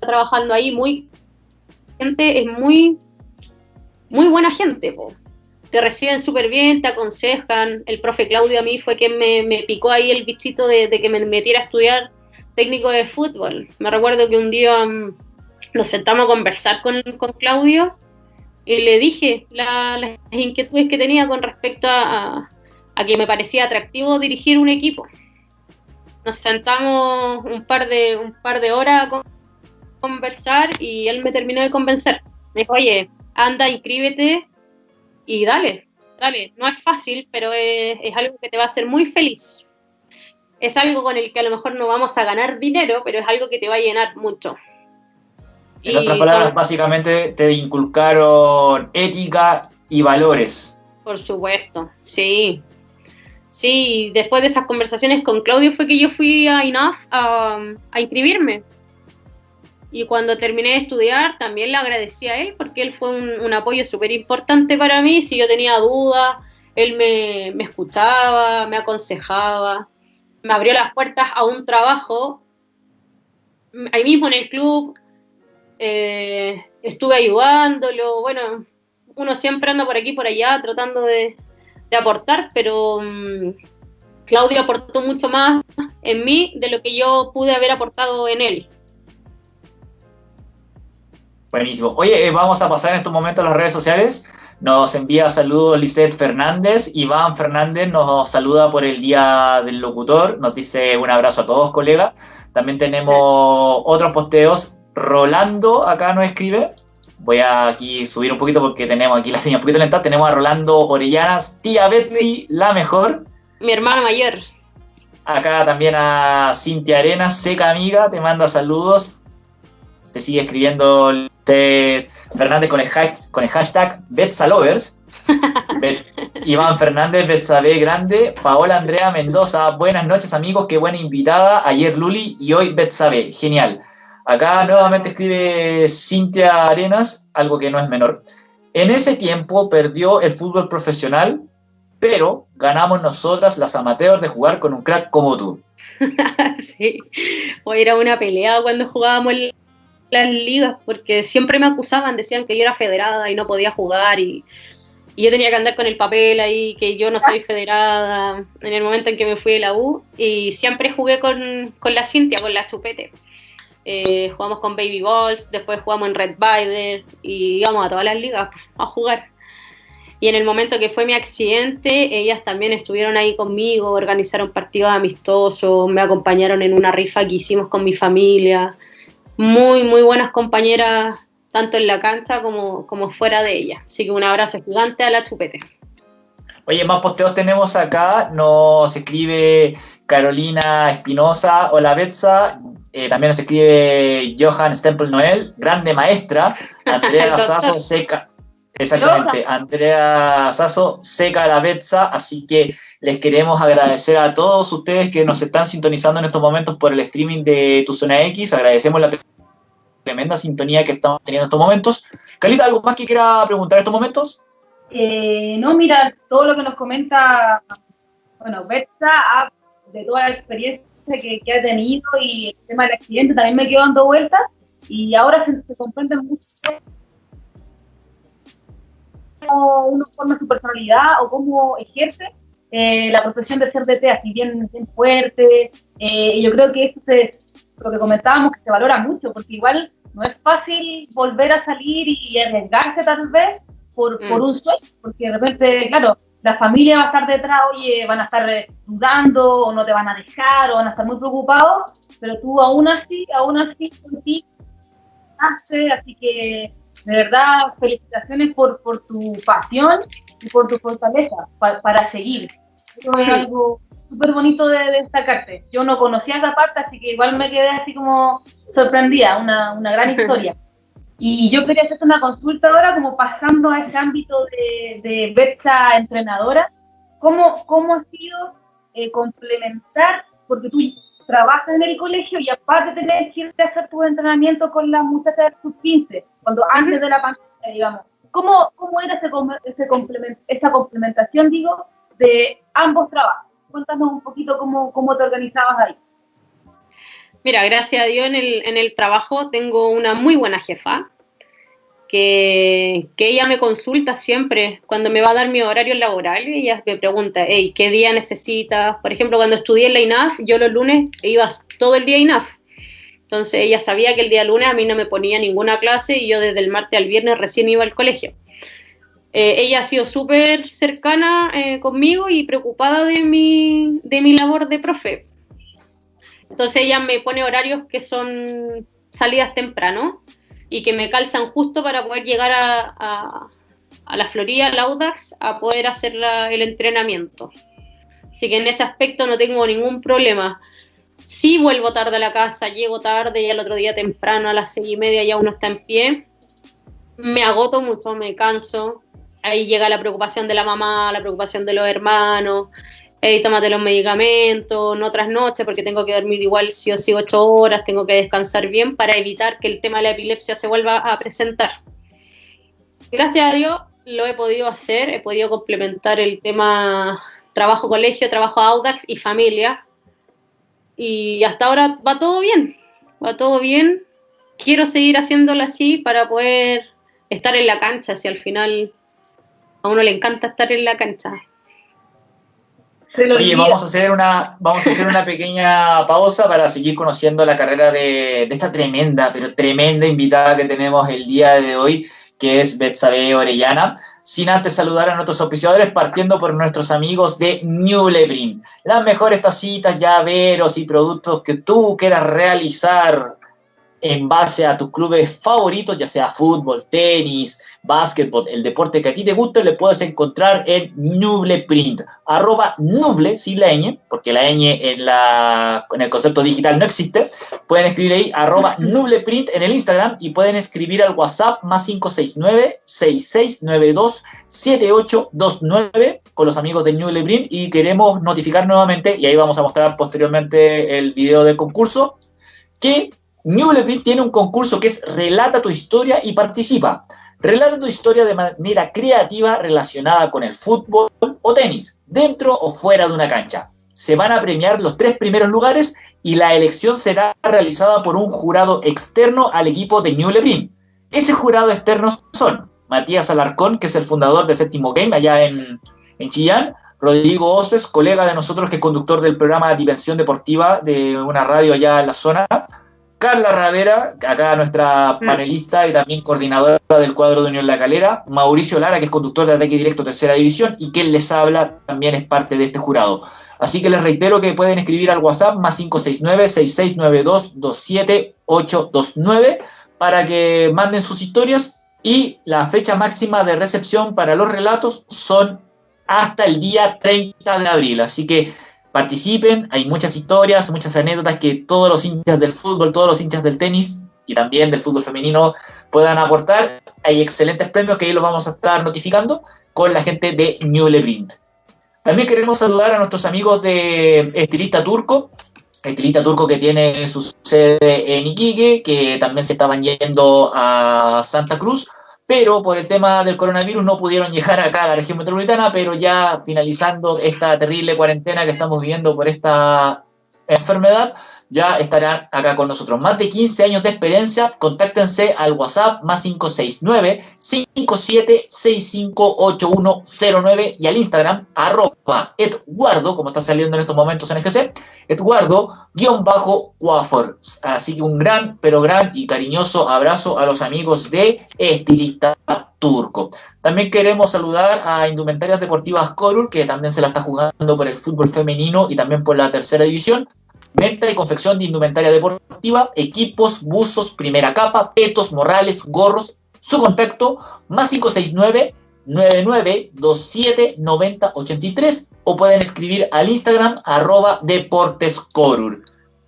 trabajando ahí. Muy gente, es muy, muy buena gente. Po te reciben súper bien, te aconsejan. El profe Claudio a mí fue quien me, picó ahí el bichito de, que me metiera a estudiar técnico de fútbol. Me recuerdo que un día mm, nos sentamos a conversar con, Claudio y le dije las inquietudes que tenía con respecto a, que me parecía atractivo dirigir un equipo. Nos sentamos un par de, un par de horas a conversar y él me terminó de convencer. Me dijo, oye, anda, inscríbete y dale, dale, no es fácil, pero es, algo que te va a hacer muy feliz. Es algo con el que a lo mejor no vamos a ganar dinero, pero es algo que te va a llenar mucho. En otras palabras, básicamente te inculcaron ética y valores. Por supuesto, sí. Sí, después de esas conversaciones con Claudio fue que yo fui a INAF a, a inscribirme y cuando terminé de estudiar también le agradecí a él porque él fue un, apoyo súper importante para mí. Si yo tenía dudas, él me, escuchaba, me aconsejaba, me abrió las puertas a un trabajo ahí mismo en el club. Eh, estuve ayudándolo. Bueno, uno siempre anda por aquí por allá tratando de, aportar, pero mm, Claudio aportó mucho más en mí de lo que yo pude haber aportado en él. Buenísimo. Oye, eh, vamos a pasar en estos momentos a las redes sociales. Nos envía saludos Lisette Fernández. Iván Fernández nos saluda por el Día del Locutor. Nos dice un abrazo a todos, colega. También tenemos otros posteos. Rolando acá nos escribe. Voy a aquí subir un poquito porque tenemos aquí la señal un poquito lenta. Tenemos a Rolando Orellanas, tía Betsy, la mejor. Mi hermana mayor. Acá también a Cintia Arenas, seca amiga, te manda saludos te sigue escribiendo Fernández con el, con el hashtag Betsalovers. Iván Fernández, Betsabe Grande, Paola Andrea Mendoza, buenas noches amigos, qué buena invitada, ayer Luli y hoy Betsabe, genial. Acá nuevamente escribe Cintia Arenas, algo que no es menor. En ese tiempo perdió el fútbol profesional, pero ganamos nosotras las amateurs de jugar con un crack como tú. sí, hoy era una pelea cuando jugábamos las ligas, porque siempre me acusaban, decían que yo era federada y no podía jugar y, yo tenía que andar con el papel ahí, que yo no soy federada, en el momento en que me fui de la U, y siempre jugué con, la Cintia, con la chupete. Eh, jugamos con Baby Balls, después jugamos en Red Bider y íbamos a todas las ligas a jugar. Y en el momento que fue mi accidente, ellas también estuvieron ahí conmigo, organizaron partidos amistosos, me acompañaron en una rifa que hicimos con mi familia. Muy, muy buenas compañeras, tanto en la cancha como, como fuera de ella. Así que un abrazo gigante a la chupete. Oye, más posteos tenemos acá. Nos escribe Carolina Espinosa. Hola, Betsa. Eh, también nos escribe Johan Stempel Noel, grande maestra. Andrea Gasazo, seca, Exactamente, Andrea Sasso, seca la Betsa, así que les queremos agradecer a todos ustedes que nos están sintonizando en estos momentos por el streaming de Tu Zona X, agradecemos la tremenda sintonía que estamos teniendo en estos momentos. Calita, ¿algo más que quiera preguntar en estos momentos? Eh, no, mira, todo lo que nos comenta, bueno, Betsa, de toda la experiencia que, ha tenido y el tema del accidente también me quedo dando vueltas y ahora se, se comprende mucho cómo uno forma su personalidad o cómo ejerce eh, la profesión de ser DT así bien, bien fuerte. Eh, y yo creo que eso es lo que comentábamos, que se valora mucho, porque igual no es fácil volver a salir y arriesgarse tal vez por, mm. por un sueño, porque de repente, claro, la familia va a estar detrás, oye, van a estar dudando o no te van a dejar o van a estar muy preocupados, pero tú aún así, aún así, sí, hace, así que de verdad, felicitaciones por, por tu pasión y por tu fortaleza para seguir. Eso es algo súper bonito de, destacarte. Yo no conocía esa parte, así que igual me quedé así como sorprendida, una, una gran historia. Y yo quería hacer una consulta ahora, como pasando a ese ámbito de, de Berta entrenadora. ¿Cómo, ¿Cómo ha sido eh, complementar? Porque tú trabajas en el colegio y aparte tener que irte a hacer tu entrenamiento con las muchachas de sus 15, cuando antes de la pandemia, digamos. ¿Cómo, cómo era ese, ese esa complementación, digo, de ambos trabajos? Cuéntanos un poquito cómo, cómo te organizabas ahí. Mira, gracias a Dios en el, en el trabajo tengo una muy buena jefa, que, ella me consulta siempre cuando me va a dar mi horario laboral ella me pregunta, hey, ¿qué día necesitas? Por ejemplo, cuando estudié en la INAF, yo los lunes iba todo el día INAF. Entonces ella sabía que el día lunes a mí no me ponía ninguna clase y yo desde el martes al viernes recién iba al colegio. Eh, ella ha sido súper cercana eh, conmigo y preocupada de mi, de mi labor de profe. Entonces ella me pone horarios que son salidas temprano y que me calzan justo para poder llegar a, la Florida, al Audax, a poder hacer el entrenamiento. Así que en ese aspecto no tengo ningún problema. Si vuelvo tarde a la casa, llego tarde y al otro día temprano a las seis y media ya uno está en pie, me agoto mucho, me canso. Ahí llega la preocupación de la mamá, la preocupación de los hermanos, hey, tómate los medicamentos, no otras noches porque tengo que dormir igual si o sí ocho horas, tengo que descansar bien para evitar que el tema de la epilepsia se vuelva a presentar. Gracias a Dios lo he podido hacer, he podido complementar el tema trabajo colegio, trabajo Audax y familia. Y hasta ahora va todo bien, va todo bien. Quiero seguir haciéndolo así para poder estar en la cancha, si al final a uno le encanta estar en la cancha. Oye, vamos a hacer una, vamos a hacer una pequeña pausa para seguir conociendo la carrera de, esta tremenda, pero tremenda invitada que tenemos el día de hoy, que es Betsabe Orellana. Sin antes saludar a nuestros auspiciadores, partiendo por nuestros amigos de New Lebrin. Las mejores tacitas, llaveros y productos que tú quieras realizar en base a tus clubes favoritos, ya sea fútbol, tenis, básquetbol, el deporte que a ti te guste, le puedes encontrar en Nubleprint, arroba Nuble, sin la ñ, porque la ñ en, la, en el concepto digital no existe, pueden escribir ahí arroba Nubleprint en el Instagram y pueden escribir al WhatsApp más 569-6692-7829 con los amigos de Nubleprint y queremos notificar nuevamente, y ahí vamos a mostrar posteriormente el video del concurso, que Newleprint tiene un concurso que es Relata tu historia y participa. Relata tu historia de manera creativa relacionada con el fútbol o tenis, dentro o fuera de una cancha. Se van a premiar los tres primeros lugares y la elección será realizada por un jurado externo al equipo de Newleprint. Ese jurado externo son Matías Alarcón, que es el fundador de Séptimo Game allá en, en Chillán, Rodrigo Oces, colega de nosotros que es conductor del programa Dimensión Deportiva de una radio allá en la zona, Carla Ravera, acá nuestra mm. panelista y también coordinadora del cuadro de Unión La Calera, Mauricio Lara, que es conductor de Ataque Directo Tercera División, y quien les habla también es parte de este jurado. Así que les reitero que pueden escribir al WhatsApp más 569-6692-27829 para que manden sus historias y la fecha máxima de recepción para los relatos son hasta el día 30 de abril. Así que participen, hay muchas historias, muchas anécdotas que todos los hinchas del fútbol, todos los hinchas del tenis y también del fútbol femenino puedan aportar. Hay excelentes premios que ahí los vamos a estar notificando con la gente de Newle Print. También queremos saludar a nuestros amigos de Estilista Turco, Estilista Turco que tiene su sede en Iquique, que también se estaban yendo a Santa Cruz pero por el tema del coronavirus no pudieron llegar acá a la región metropolitana, pero ya finalizando esta terrible cuarentena que estamos viviendo por esta enfermedad, ya estarán acá con nosotros. Más de 15 años de experiencia, contáctense al WhatsApp más 569-57658109 y al Instagram arroba Edguardo, como está saliendo en estos momentos en GC, guion bajo Quafor. Así que un gran, pero gran y cariñoso abrazo a los amigos de Estilista Turco. También queremos saludar a Indumentarias Deportivas Corur, que también se la está jugando por el fútbol femenino y también por la tercera división. Venta y confección de indumentaria deportiva, equipos, buzos, primera capa, petos, morrales, gorros. Su contacto, más 569 9927 9083 o pueden escribir al Instagram arroba deportescorur.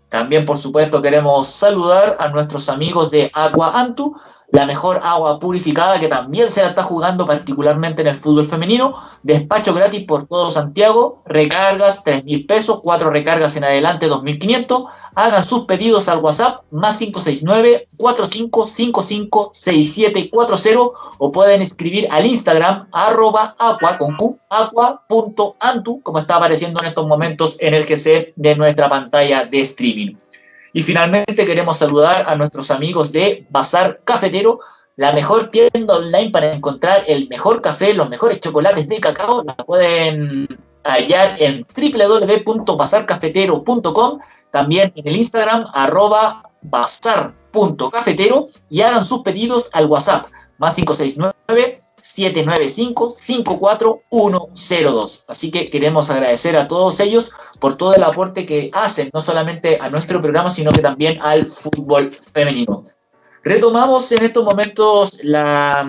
También, por supuesto, queremos saludar a nuestros amigos de Agua Antu, la mejor agua purificada que también se la está jugando particularmente en el fútbol femenino. Despacho gratis por todo Santiago, recargas 3 mil pesos, cuatro recargas en adelante 2.500. Hagan sus pedidos al WhatsApp más 569 45556740 o pueden escribir al Instagram arroba aqua con como está apareciendo en estos momentos en el GC de nuestra pantalla de streaming. Y finalmente queremos saludar a nuestros amigos de Bazar Cafetero, la mejor tienda online para encontrar el mejor café, los mejores chocolates de cacao. La pueden hallar en www.bazarcafetero.com, también en el Instagram arroba bazar.cafetero y hagan sus pedidos al WhatsApp más 569 795-54102. Así que queremos agradecer a todos ellos por todo el aporte que hacen, no solamente a nuestro programa, sino que también al fútbol femenino. Retomamos en estos momentos la,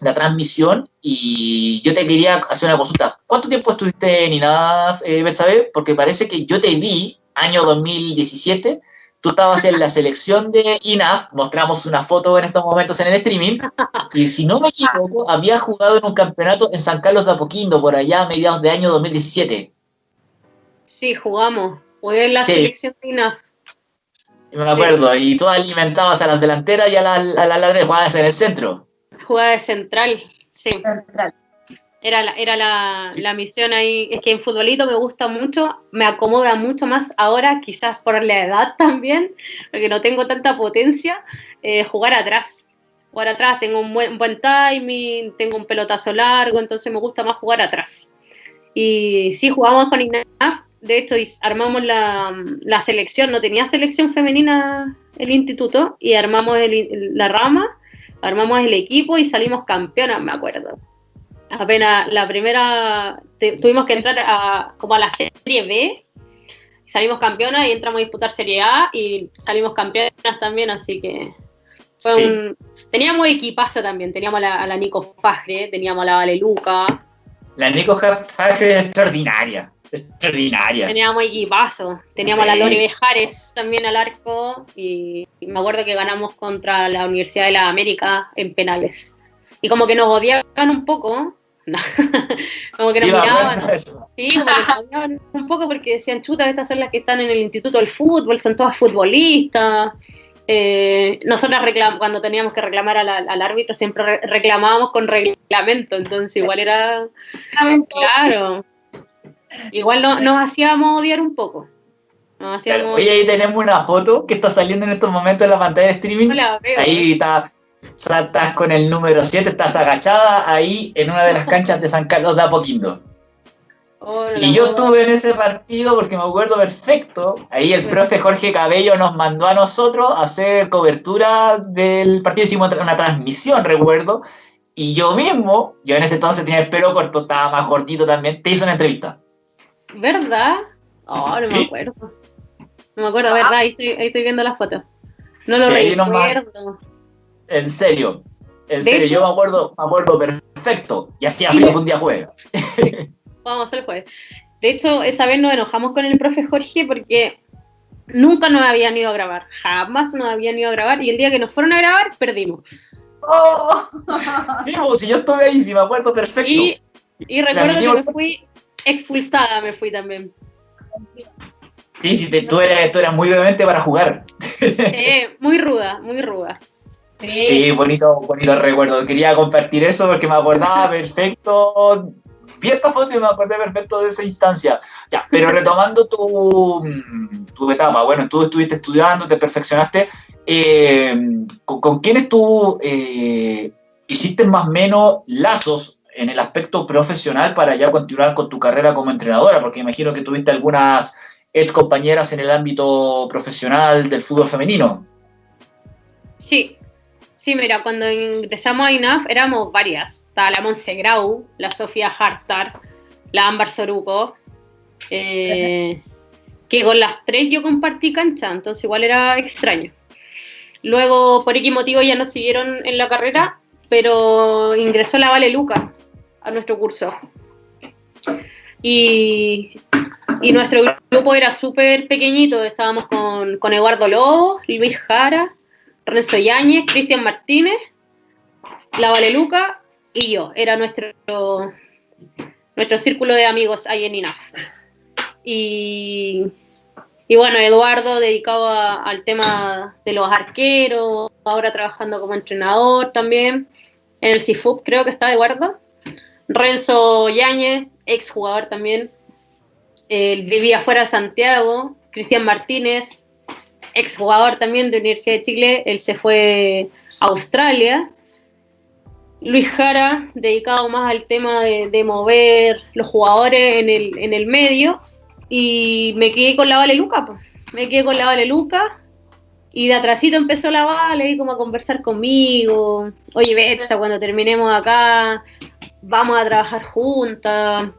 la transmisión y yo te quería hacer una consulta. ¿Cuánto tiempo estuviste en INAF, eh, Betsabe? Porque parece que yo te vi año 2017 tú estabas en la selección de INAF, mostramos una foto en estos momentos en el streaming, y si no me equivoco, había jugado en un campeonato en San Carlos de Apoquindo, por allá a mediados de año 2017. Sí, jugamos. Jugué en la selección de INAF. Me acuerdo, y tú alimentabas a las delanteras y a las la, la, jugabas en el centro. Jugaba de central, sí. Central. Era, la, era la, la, misión ahí. Es que en futbolito me gusta mucho, me acomoda mucho más ahora, quizás por la edad también, porque no tengo tanta potencia, eh, jugar atrás. Jugar atrás, tengo un buen, buen timing, tengo un pelotazo largo, entonces me gusta más jugar atrás. Y sí, jugamos con INAF, de hecho armamos la, la selección, no tenía selección femenina el instituto, y armamos el, la rama, armamos el equipo y salimos campeonas, me acuerdo apenas la primera, tuvimos que entrar a, como a la serie B, salimos campeonas y entramos a disputar Serie A y salimos campeonas también, así que fue un... Teníamos equipazo también, teníamos a la, Nico Fajre, teníamos a la Vale Luca. La Nico Fajre es extraordinaria, extraordinaria. Teníamos equipazo, teníamos a la Lori Bejares también al arco y, me acuerdo que ganamos contra la Universidad de la América en penales. Y como que nos odiaban un poco, como que nos miraban. Sí, como que nos miraban un poco porque decían, chuta, estas son las que están en el Instituto del Fútbol, son todas futbolistas. Eh, nosotras cuando teníamos que reclamar al, árbitro siempre reclamábamos con reglamento, entonces igual era. claro. Igual no, nos hacíamos odiar un poco. Oye, ahí tenemos una foto que está saliendo en estos momentos en la pantalla de streaming. Ahí está estás con el número 7, estás agachada ahí en una de las canchas de San Carlos de Apoquindo. y yo estuve en ese partido porque me acuerdo perfecto. Ahí el profe Jorge Cabello nos mandó a nosotros a hacer cobertura del partido. Hicimos una transmisión, recuerdo. Y yo mismo, yo en ese entonces tenía el pelo corto, estaba más cortito también, te hice una entrevista. ¿Verdad? Oh, no me acuerdo. No me acuerdo, ¿verdad? Ahí estoy, viendo la foto. No lo recuerdo. En serio, en serio, yo me acuerdo, me acuerdo perfecto. Y hacía frío un día jueves. Vamos a hacer jueves. De hecho, esa vez nos enojamos con el profe Jorge porque nunca nos habían ido a grabar. Jamás nos habían ido a grabar. Y el día que nos fueron a grabar, perdimos. Oh. Sí, si yo estuve ahí, sí me acuerdo perfecto. Y, y recuerdo que me fui expulsada, me fui también. Sí, sí, tú, eras, tú eras muy obviamente para jugar. Eh, muy ruda, muy ruda. Sí, bonito, bonito recuerdo. Quería compartir eso porque me acordaba perfecto. Vi esta foto y me acordé perfecto de esa instancia. Ya, pero retomando tu, tu etapa, bueno, tú estuviste estudiando, te perfeccionaste. Eh, ¿con, quiénes tú eh, hiciste más o menos lazos en el aspecto profesional para ya continuar con tu carrera como entrenadora? Porque imagino que tuviste algunas ex compañeras en el ámbito profesional del fútbol femenino. Sí, Sí, mira, cuando ingresamos a INAF éramos varias. Estaba la Monse Grau, la Sofía Hartar, la Ámbar Soruco, eh, que con las tres yo compartí cancha, entonces igual era extraño. Luego, por X motivo, ya no siguieron en la carrera, pero ingresó la Vale Luca a nuestro curso. Y, nuestro grupo era súper pequeñito, estábamos con, con Eduardo Lobo, Luis Jara, Renzo Yáñez, Cristian Martínez, la Valeluca y yo. Era nuestro, nuestro círculo de amigos ahí en INAF. Y, y bueno, Eduardo dedicado al tema de los arqueros, ahora trabajando como entrenador también. En el CIFUP creo que está Eduardo. Renzo Yáñez, ex jugador también. Vivía fuera de Santiago. Cristian Martínez, exjugador también de Universidad de Chile, él se fue a Australia. Luis Jara, dedicado más al tema de, mover los jugadores en el, en el, medio. Y me quedé con la Vale Luca, pues. Me quedé con la Vale Luca. Y de atrásito empezó la Vale, y como a conversar conmigo. Oye, Betsa, cuando terminemos acá, vamos a trabajar juntas.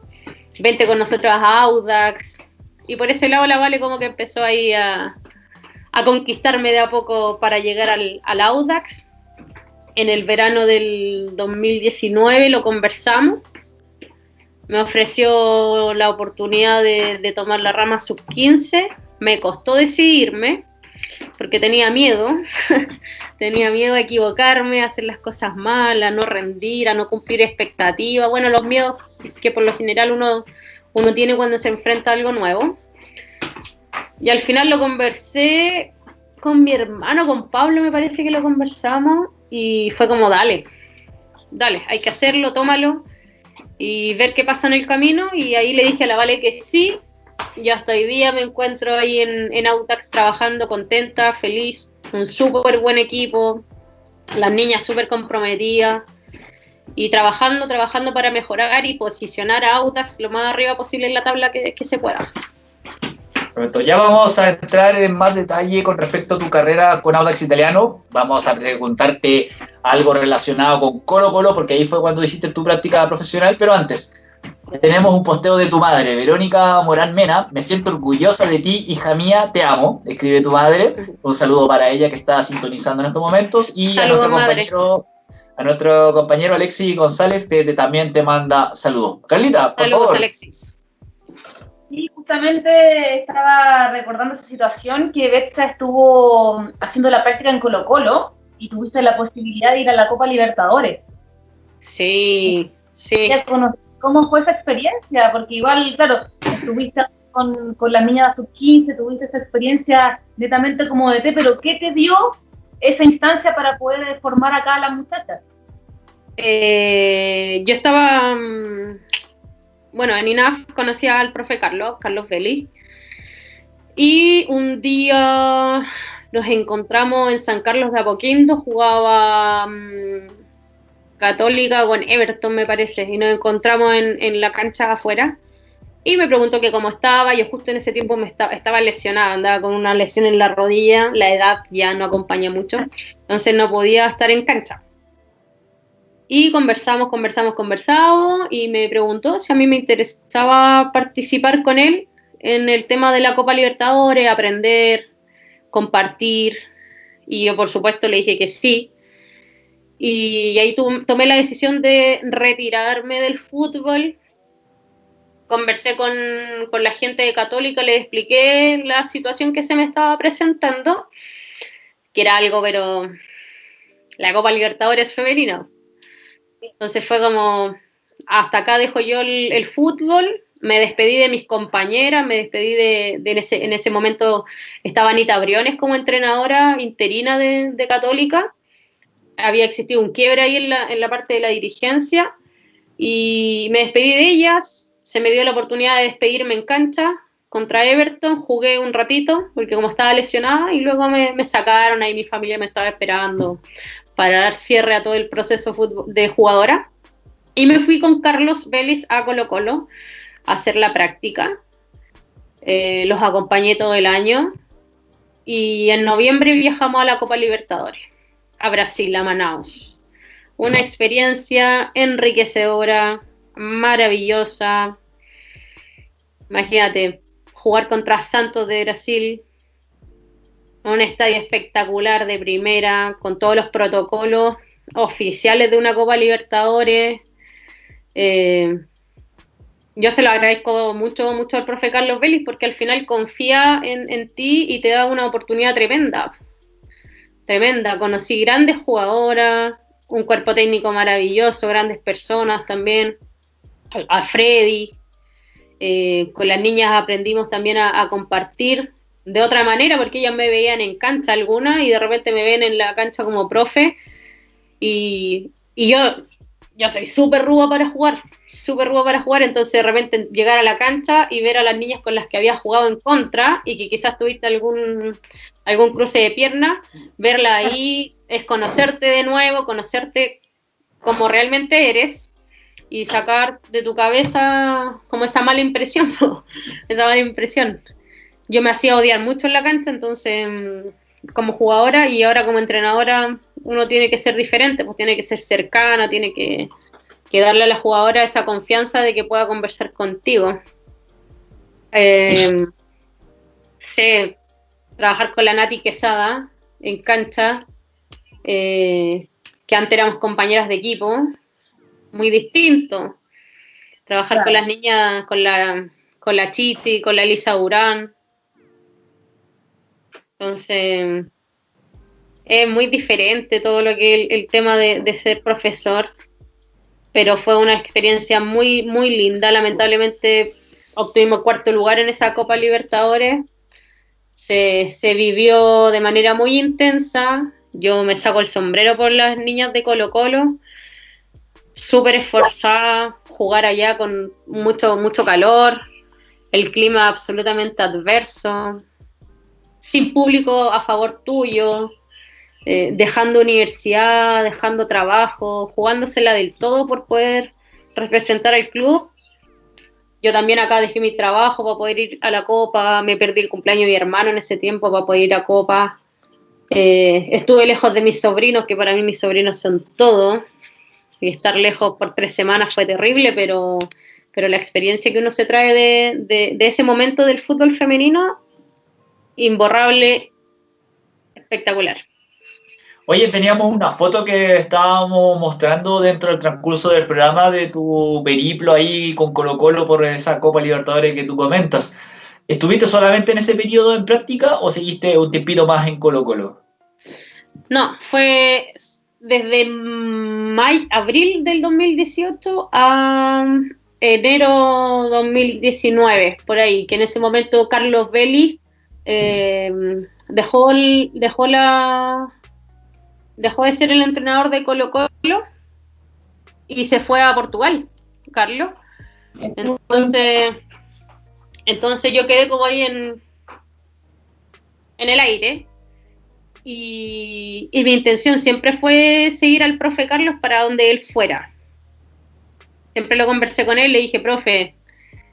Vente con nosotros a Audax. Y por ese lado la Vale como que empezó ahí a, a conquistarme de a poco para llegar al, Audax. En el verano del 2019 lo conversamos. Me ofreció la oportunidad de, tomar la rama sub 15. Me costó decidirme porque tenía miedo. tenía miedo a equivocarme, a hacer las cosas mal, a no rendir, a no cumplir expectativas. Bueno, los miedos que por lo general uno, uno tiene cuando se enfrenta a algo nuevo. Y al final lo conversé con mi hermano, con Pablo me parece que lo conversamos y fue como, dale, dale, hay que hacerlo, tómalo y ver qué pasa en el camino. Y ahí le dije a la Vale que sí, y hasta hoy día me encuentro ahí en, en Autax trabajando contenta, feliz, un súper buen equipo, las niñas súper comprometidas y trabajando, trabajando para mejorar y posicionar a Autax lo más arriba posible en la tabla que se pueda. Ya vamos a entrar en más detalle con respecto a tu carrera con Audax Italiano. Vamos a preguntarte algo relacionado con Colo Colo, porque ahí fue cuando hiciste tu práctica profesional. Pero antes, tenemos un posteo de tu madre, Verónica Morán Mena. Me siento orgullosa de ti, hija mía, te amo. Escribe tu madre. Un saludo para ella que está sintonizando en estos momentos. Y a nuestro compañero, a nuestro compañero Alexis González, que también te manda saludos. Carlita, por saludos, Alexis. Sí, justamente estaba recordando esa situación que Betsa estuvo haciendo la práctica en Colo Colo y tuviste la posibilidad de ir a la Copa Libertadores. Sí, sí. ¿Cómo fue esa experiencia? Porque igual, claro, estuviste con, con las niñas de sub-15, tuviste esa experiencia netamente como de té, pero ¿qué te dio esa instancia para poder formar acá a las muchachas? Eh, yo estaba, mm, bueno, en INAF conocía al profe Carlos, Carlos Vélez, y un día nos encontramos en San Carlos de Apoquindo, jugaba mm, Católica con Everton, me parece, y nos encontramos en, la cancha afuera. Y me preguntó que cómo estaba, yo justo en ese tiempo me estaba, estaba lesionada, andaba con una lesión en la rodilla, la edad ya no acompaña mucho, entonces no podía estar en cancha. Y conversamos, conversamos, conversamos, y me preguntó si a mí me interesaba participar con él en el tema de la Copa Libertadores, aprender, compartir, y yo por supuesto le dije que sí. Y ahí tomé la decisión de retirarme del fútbol. Conversé con, con, la gente de Católica, le expliqué la situación que se me estaba presentando, que era algo, pero la Copa Libertadores femenina. Entonces fue como, hasta acá dejo yo el, fútbol, me despedí de mis compañeras, me despedí de, en, ese, en, ese, momento estaba Anita Briones como entrenadora interina de, de Católica, había existido un quiebre ahí en la, en la parte de la dirigencia y me despedí de ellas, se me dio la oportunidad de despedirme en cancha contra Everton, jugué un ratito porque como estaba lesionada y luego me, me sacaron, ahí mi familia me estaba esperando para dar cierre a todo el proceso de jugadora. Y me fui con Carlos Vélez a Colo Colo a hacer la práctica. Eh, los acompañé todo el año y en noviembre viajamos a la Copa Libertadores, a Brasil, a Manaus. Una experiencia enriquecedora, maravillosa. Imagínate, jugar contra Santos de Brasil, un estadio espectacular de primera, con todos los protocolos oficiales de una Copa Libertadores. Eh, yo se lo agradezco mucho, mucho al profe Carlos Vélez porque al final confía en, ti y te da una oportunidad tremenda. Tremenda. Conocí grandes jugadoras, un cuerpo técnico maravilloso, grandes personas también. A Freddy. Eh, con las niñas aprendimos también a compartir de otra manera, porque ellas me veían en cancha alguna y de repente me ven en la cancha como profe. Y, yo, yo soy súper ruba para jugar, súper ruba para jugar, entonces de repente llegar a la cancha y ver a las niñas con las que había jugado en contra y que quizás tuviste algún, algún cruce de pierna, verla ahí es conocerte de nuevo, conocerte como realmente eres y sacar de tu cabeza como esa mala impresión, esa mala impresión yo me hacía odiar mucho en la cancha, entonces mm, como jugadora y ahora como entrenadora uno tiene que ser diferente, pues tiene que ser cercana, tiene que, darle a la jugadora esa confianza de que pueda conversar contigo. Eh, sé trabajar con la Nati Quesada en cancha, eh, que antes éramos compañeras de equipo, muy distinto. Trabajar con las niñas, con la, con la Chichi, con la Elisa Urán, entonces, es muy diferente todo lo que el, el tema de, ser profesor, pero fue una experiencia muy, muy linda. Lamentablemente obtuvimos cuarto lugar en esa Copa Libertadores. Se, se vivió de manera muy intensa. Yo me saco el sombrero por las niñas de Colo Colo. Súper esforzada, jugar allá con mucho, mucho calor, el clima absolutamente adverso, sin público a favor tuyo, eh, dejando universidad, dejando trabajo, jugándosela del todo por poder representar al club. Yo también acá dejé mi trabajo para poder ir a la Copa, me perdí el cumpleaños de mi hermano en ese tiempo para poder ir a Copa. Eh, estuve lejos de mis sobrinos, que para mí mis sobrinos son todo. Y estar lejos por tres semanas fue terrible, pero pero la experiencia que uno se trae de, de ese momento del fútbol femenino, imborrable, espectacular. Oye, teníamos una foto que estábamos mostrando dentro del transcurso del programa de tu periplo ahí con Colo Colo por esa Copa Libertadores que tú comentas. ¿Estuviste solamente en ese periodo en práctica o seguiste un tiempito más en Colo Colo? No, fue desde mayo, abril del 2018 a enero 2019, por ahí, que en ese momento Carlos Belli eh, dejó, dejó la dejó de ser el entrenador de Colo Colo y se fue a Portugal, Carlos. Entonces, entonces yo quedé como ahí en, en el aire. Y, y, mi intención siempre fue seguir al profe Carlos para donde él fuera. Siempre lo conversé con él, le dije, profe,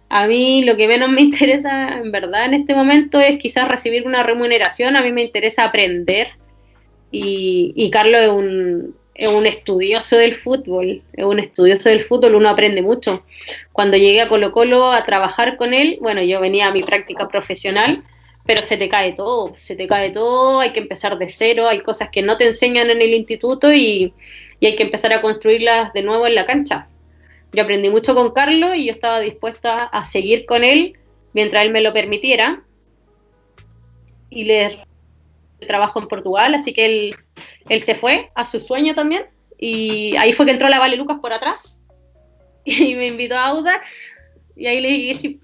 a mí lo que menos me interesa en verdad en este momento es quizás recibir una remuneración, a mí me interesa aprender y, Carlos es un, es un estudioso del fútbol, es un estudioso del fútbol, uno aprende mucho. Cuando llegué a Colo Colo a trabajar con él, bueno, yo venía a mi práctica profesional, pero se te cae todo, se te cae todo, hay que empezar de cero, hay cosas que no te enseñan en el instituto y, y hay que empezar a construirlas de nuevo en la cancha. Yo aprendí mucho con Carlos y yo estaba dispuesta a seguir con él mientras él me lo permitiera. Y le trabajo en Portugal, así que él, él se fue a su sueño también. Y ahí fue que entró la Vale Lucas por atrás y me invitó a Audax. Y ahí le dije sí.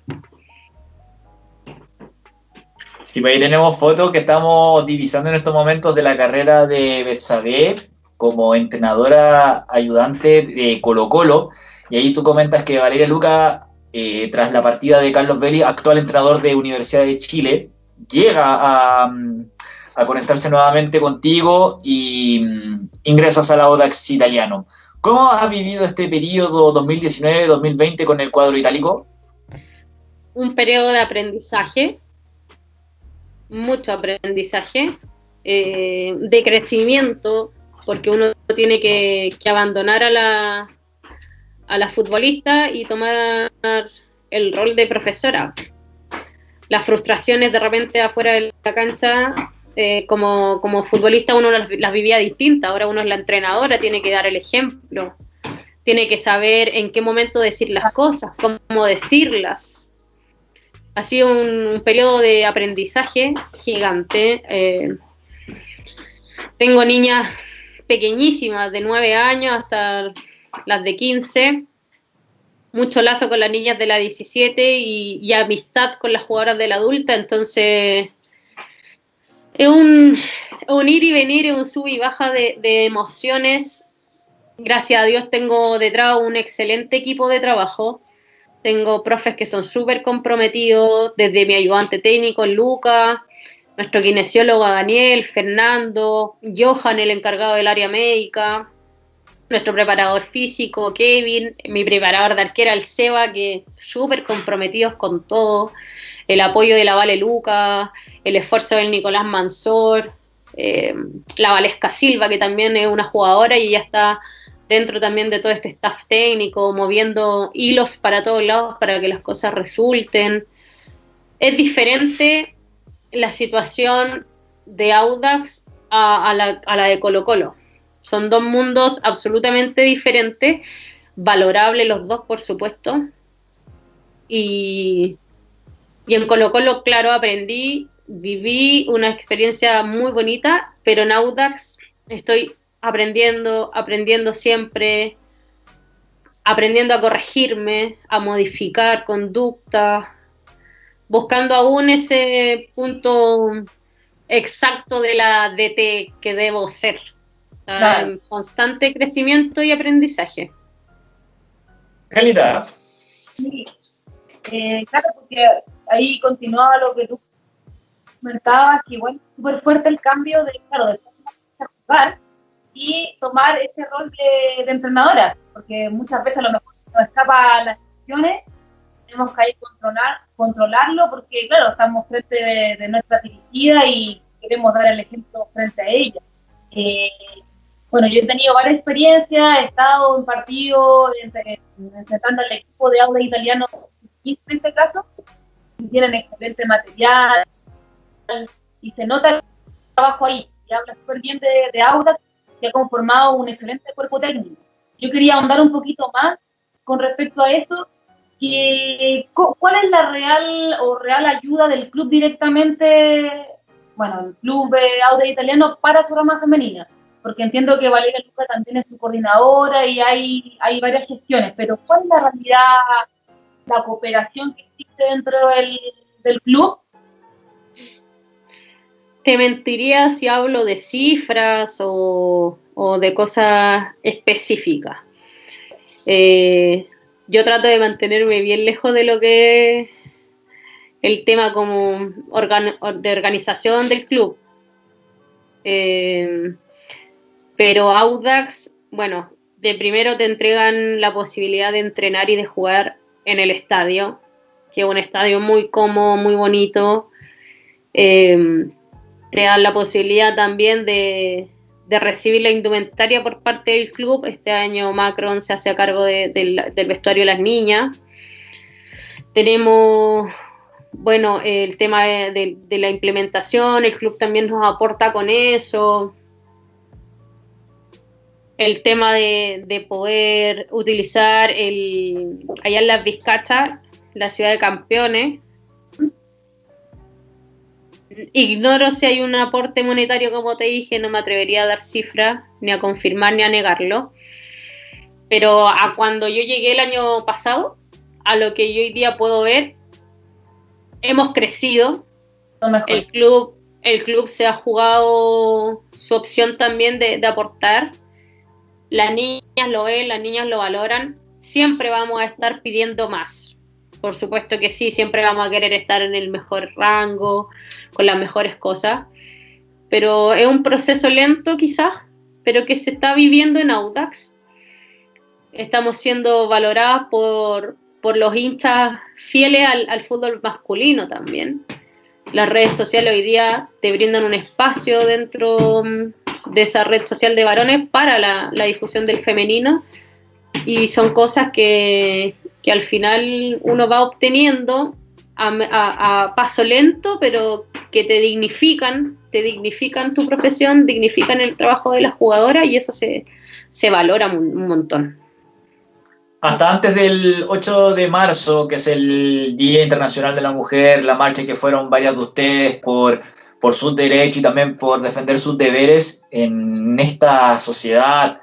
Sí, pues ahí tenemos fotos que estamos divisando en estos momentos de la carrera de Betsabe como entrenadora ayudante de Colo Colo. Y ahí tú comentas que Valeria Luca, eh, tras la partida de Carlos Belli, actual entrenador de Universidad de Chile, llega a, a conectarse nuevamente contigo y mm, ingresas a la Audax italiano. ¿Cómo has vivido este periodo 2019-2020 con el cuadro itálico? Un periodo de aprendizaje, mucho aprendizaje, eh, de crecimiento, porque uno tiene que, abandonar a la, a la futbolista y tomar el rol de profesora. Las frustraciones de repente afuera de la cancha eh, como, futbolista uno las, vivía distintas, ahora uno es la entrenadora, tiene que dar el ejemplo, tiene que saber en qué momento decir las cosas, cómo decirlas. Ha sido un, periodo de aprendizaje gigante. Eh, tengo niñas pequeñísimas, de 9 años hasta las de 15 mucho lazo con las niñas de la 17 y, amistad con las jugadoras de la adulta, entonces es un, ir y venir, es un sub y baja de, emociones. Gracias a Dios tengo detrás un excelente equipo de trabajo. Tengo profes que son súper comprometidos, desde mi ayudante técnico, Luca, nuestro kinesiólogo Daniel, Fernando, Johan, el encargado del área médica, nuestro preparador físico, Kevin, mi preparador de arquera, el Seba, que súper comprometidos con todo, el apoyo de la Vale Luca, el esfuerzo del Nicolás Mansor, eh, la Valesca Silva, que también es una jugadora y ya está dentro también de todo este staff técnico, moviendo hilos para todos lados para que las cosas resulten. Es diferente la situación de Audax a, la, a la de Colo Colo. Son dos mundos absolutamente diferentes, valorables los dos, por supuesto. Y, en Colo Colo, claro, aprendí viví una experiencia muy bonita, pero en Audax estoy aprendiendo, aprendiendo siempre, aprendiendo a corregirme, a modificar conducta, buscando aún ese punto exacto de la DT que debo ser. Constante crecimiento y aprendizaje. Calidad. Sí. Eh, claro, porque ahí continuaba lo que tú comentaba que, bueno, súper fuerte el cambio de, claro, de jugar y tomar ese rol de, entrenadora, porque muchas veces a lo mejor nos escapa las decisiones, tenemos que ahí controlar, controlarlo, porque, claro, estamos frente de, nuestra dirigida y queremos dar el ejemplo frente a ella. Eh, bueno, yo he tenido varias experiencias, he estado en partidos, enfrentando al equipo de Auda italiano, en este caso, tienen excelente material y se nota el trabajo ahí. Y habla súper bien de, de Auda, que ha conformado un excelente cuerpo técnico. Yo quería ahondar un poquito más con respecto a eso, que, ¿cuál es la real o real ayuda del club directamente, bueno, el club de Auda italiano para su rama femenina? Porque entiendo que Valeria Luca también es su coordinadora y hay, hay varias gestiones, pero ¿cuál es la realidad, la cooperación que existe dentro del, club? Te mentiría si hablo de cifras o, de cosas específicas. Eh, yo trato de mantenerme bien lejos de lo que es el tema como de organización del club. Eh, pero Audax, bueno, de primero te entregan la posibilidad de entrenar y de jugar en el estadio, que es un estadio muy cómodo, muy bonito. Em, te dan la posibilidad también de, recibir la indumentaria por parte del club. Este año Macron se hace a cargo del vestuario de las niñas. Tenemos, bueno, el tema de la implementación, el club también nos aporta con eso el tema de, poder utilizar el, allá en las Vizcachas, la ciudad de campeones. Ignoro si hay un aporte monetario, como te dije, no me atrevería a dar cifras, ni a confirmar ni a negarlo. Pero a cuando yo llegué el año pasado, a lo que yo hoy día puedo ver, hemos crecido. El club, el club se ha jugado su opción también de, de aportar las niñas lo ven, las niñas lo valoran, siempre vamos a estar pidiendo más. Por supuesto que sí, siempre vamos a querer estar en el mejor rango, con las mejores cosas, pero es un proceso lento quizás, pero que se está viviendo en Audax. Estamos siendo valoradas por, los hinchas fieles al, al fútbol masculino también. Las redes sociales hoy día te brindan un espacio dentro mm, de esa red social de varones para la, difusión del femenino y son cosas que, al final uno va obteniendo a, paso lento, pero que te dignifican, te dignifican tu profesión, dignifican el trabajo de la jugadora y eso se, valora un, montón. Hasta antes del 8 de marzo, que es el Día Internacional de la Mujer, la marcha que fueron varias de ustedes por por sus derechos y también por defender sus deberes en esta sociedad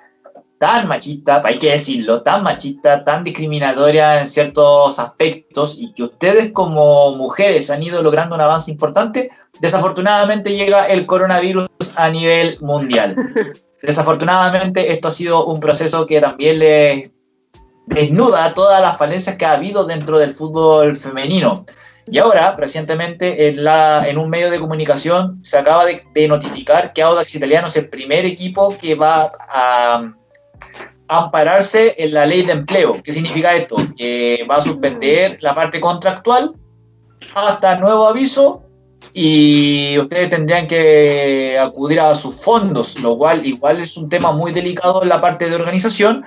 tan machista, hay que decirlo, tan machista, tan discriminatoria en ciertos aspectos y que ustedes como mujeres han ido logrando un avance importante, desafortunadamente llega el coronavirus a nivel mundial. Desafortunadamente esto ha sido un proceso que también les desnuda todas las falencias que ha habido dentro del fútbol femenino. Y ahora, recientemente, en, la, en un medio de comunicación se acaba de, notificar que Audax Italiano es el primer equipo que va a, ampararse en la ley de empleo. ¿Qué significa esto? Que va a suspender la parte contractual hasta nuevo aviso y ustedes tendrían que acudir a sus fondos, lo cual igual es un tema muy delicado en la parte de organización,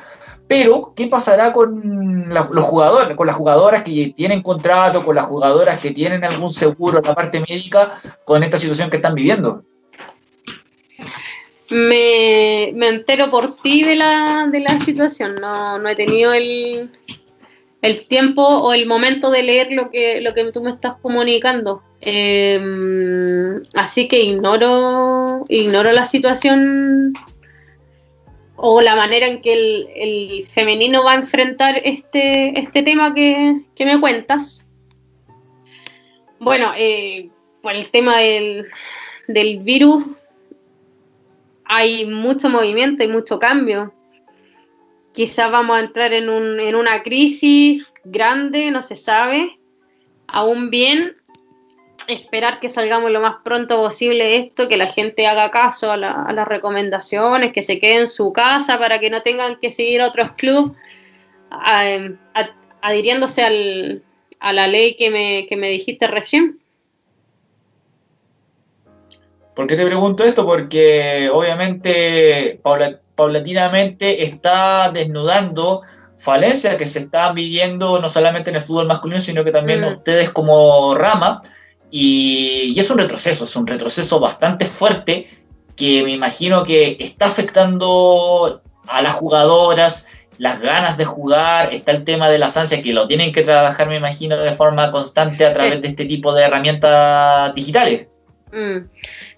pero, ¿qué pasará con los jugadores, con las jugadoras que tienen contrato, con las jugadoras que tienen algún seguro en la parte médica, con esta situación que están viviendo? Me, entero por ti de la, de la situación. No, no he tenido el, el, tiempo o el momento de leer lo que, lo que tú me estás comunicando. Em, así que ignoro, ignoro la situación o la manera en que el, femenino va a enfrentar este, este tema que, me cuentas. Bueno, eh, por el tema del, virus hay mucho movimiento, y mucho cambio. Quizás vamos a entrar en, un, en una crisis grande, no se sabe aún bien, esperar que salgamos lo más pronto posible esto, que la gente haga caso a, las recomendaciones, que se quede en su casa para que no tengan que seguir otros clubes adhiriéndose a la ley que me, que me dijiste recién. ¿Por qué te pregunto esto? Porque obviamente paulatinamente está desnudando falencias que se están viviendo no solamente en el fútbol masculino, sino que también mm. ustedes como rama. Y, y, es un retroceso, es un retroceso bastante fuerte que me imagino que está afectando a las jugadoras, las ganas de jugar, está el tema de las ansias que lo tienen que trabajar, me imagino, de forma constante a través de este tipo de herramientas digitales. Mm.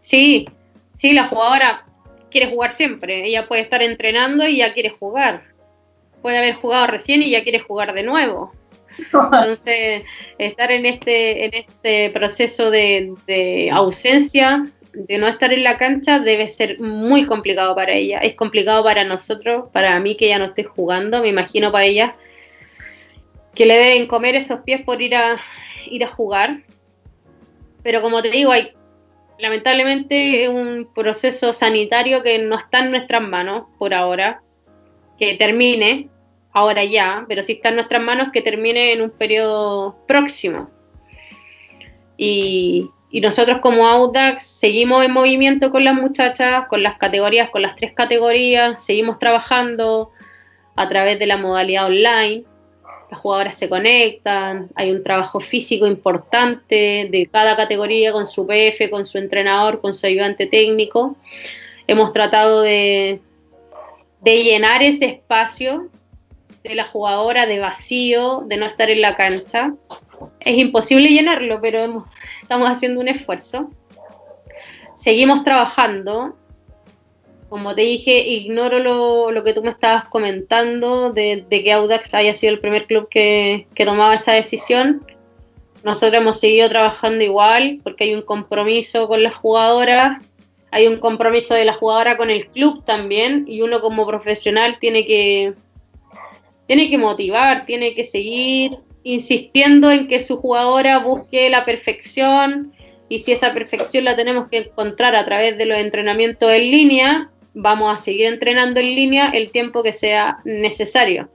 Sí, sí, la jugadora quiere jugar siempre, ella puede estar entrenando y ya quiere jugar, puede haber jugado recién y ya quiere jugar de nuevo. Entonces, estar en este, en este proceso de, ausencia de no estar en la cancha debe ser muy complicado para ella. Es complicado para nosotros, para mí que ya no estoy jugando, me imagino para ella que le deben comer esos pies por ir a ir a jugar. Pero como te digo, hay lamentablemente un proceso sanitario que no está en nuestras manos por ahora, que termine ahora ya, pero sí está en nuestras manos que termine en un periodo próximo. Y, nosotros como Audax seguimos en movimiento con las muchachas, con las categorías, con las tres categorías, seguimos trabajando a través de la modalidad online. Las jugadoras se conectan, hay un trabajo físico importante de cada categoría con su PF, con su entrenador, con su ayudante técnico. Hemos tratado de llenar ese espacio de la jugadora de vacío, de no estar en la cancha. Es imposible llenarlo, pero estamos haciendo un esfuerzo. Seguimos trabajando. Como te dije, ignoro lo, que tú me estabas comentando de, que Audax haya sido el primer club que, que tomaba esa decisión. Nosotros hemos seguido trabajando igual porque hay un compromiso con las jugadoras, hay un compromiso de la jugadora con el club también y uno como profesional tiene que tiene que motivar, tiene que seguir insistiendo en que su jugadora busque la perfección y si esa perfección la tenemos que encontrar a través de los entrenamientos en línea, vamos a seguir entrenando en línea el tiempo que sea necesario.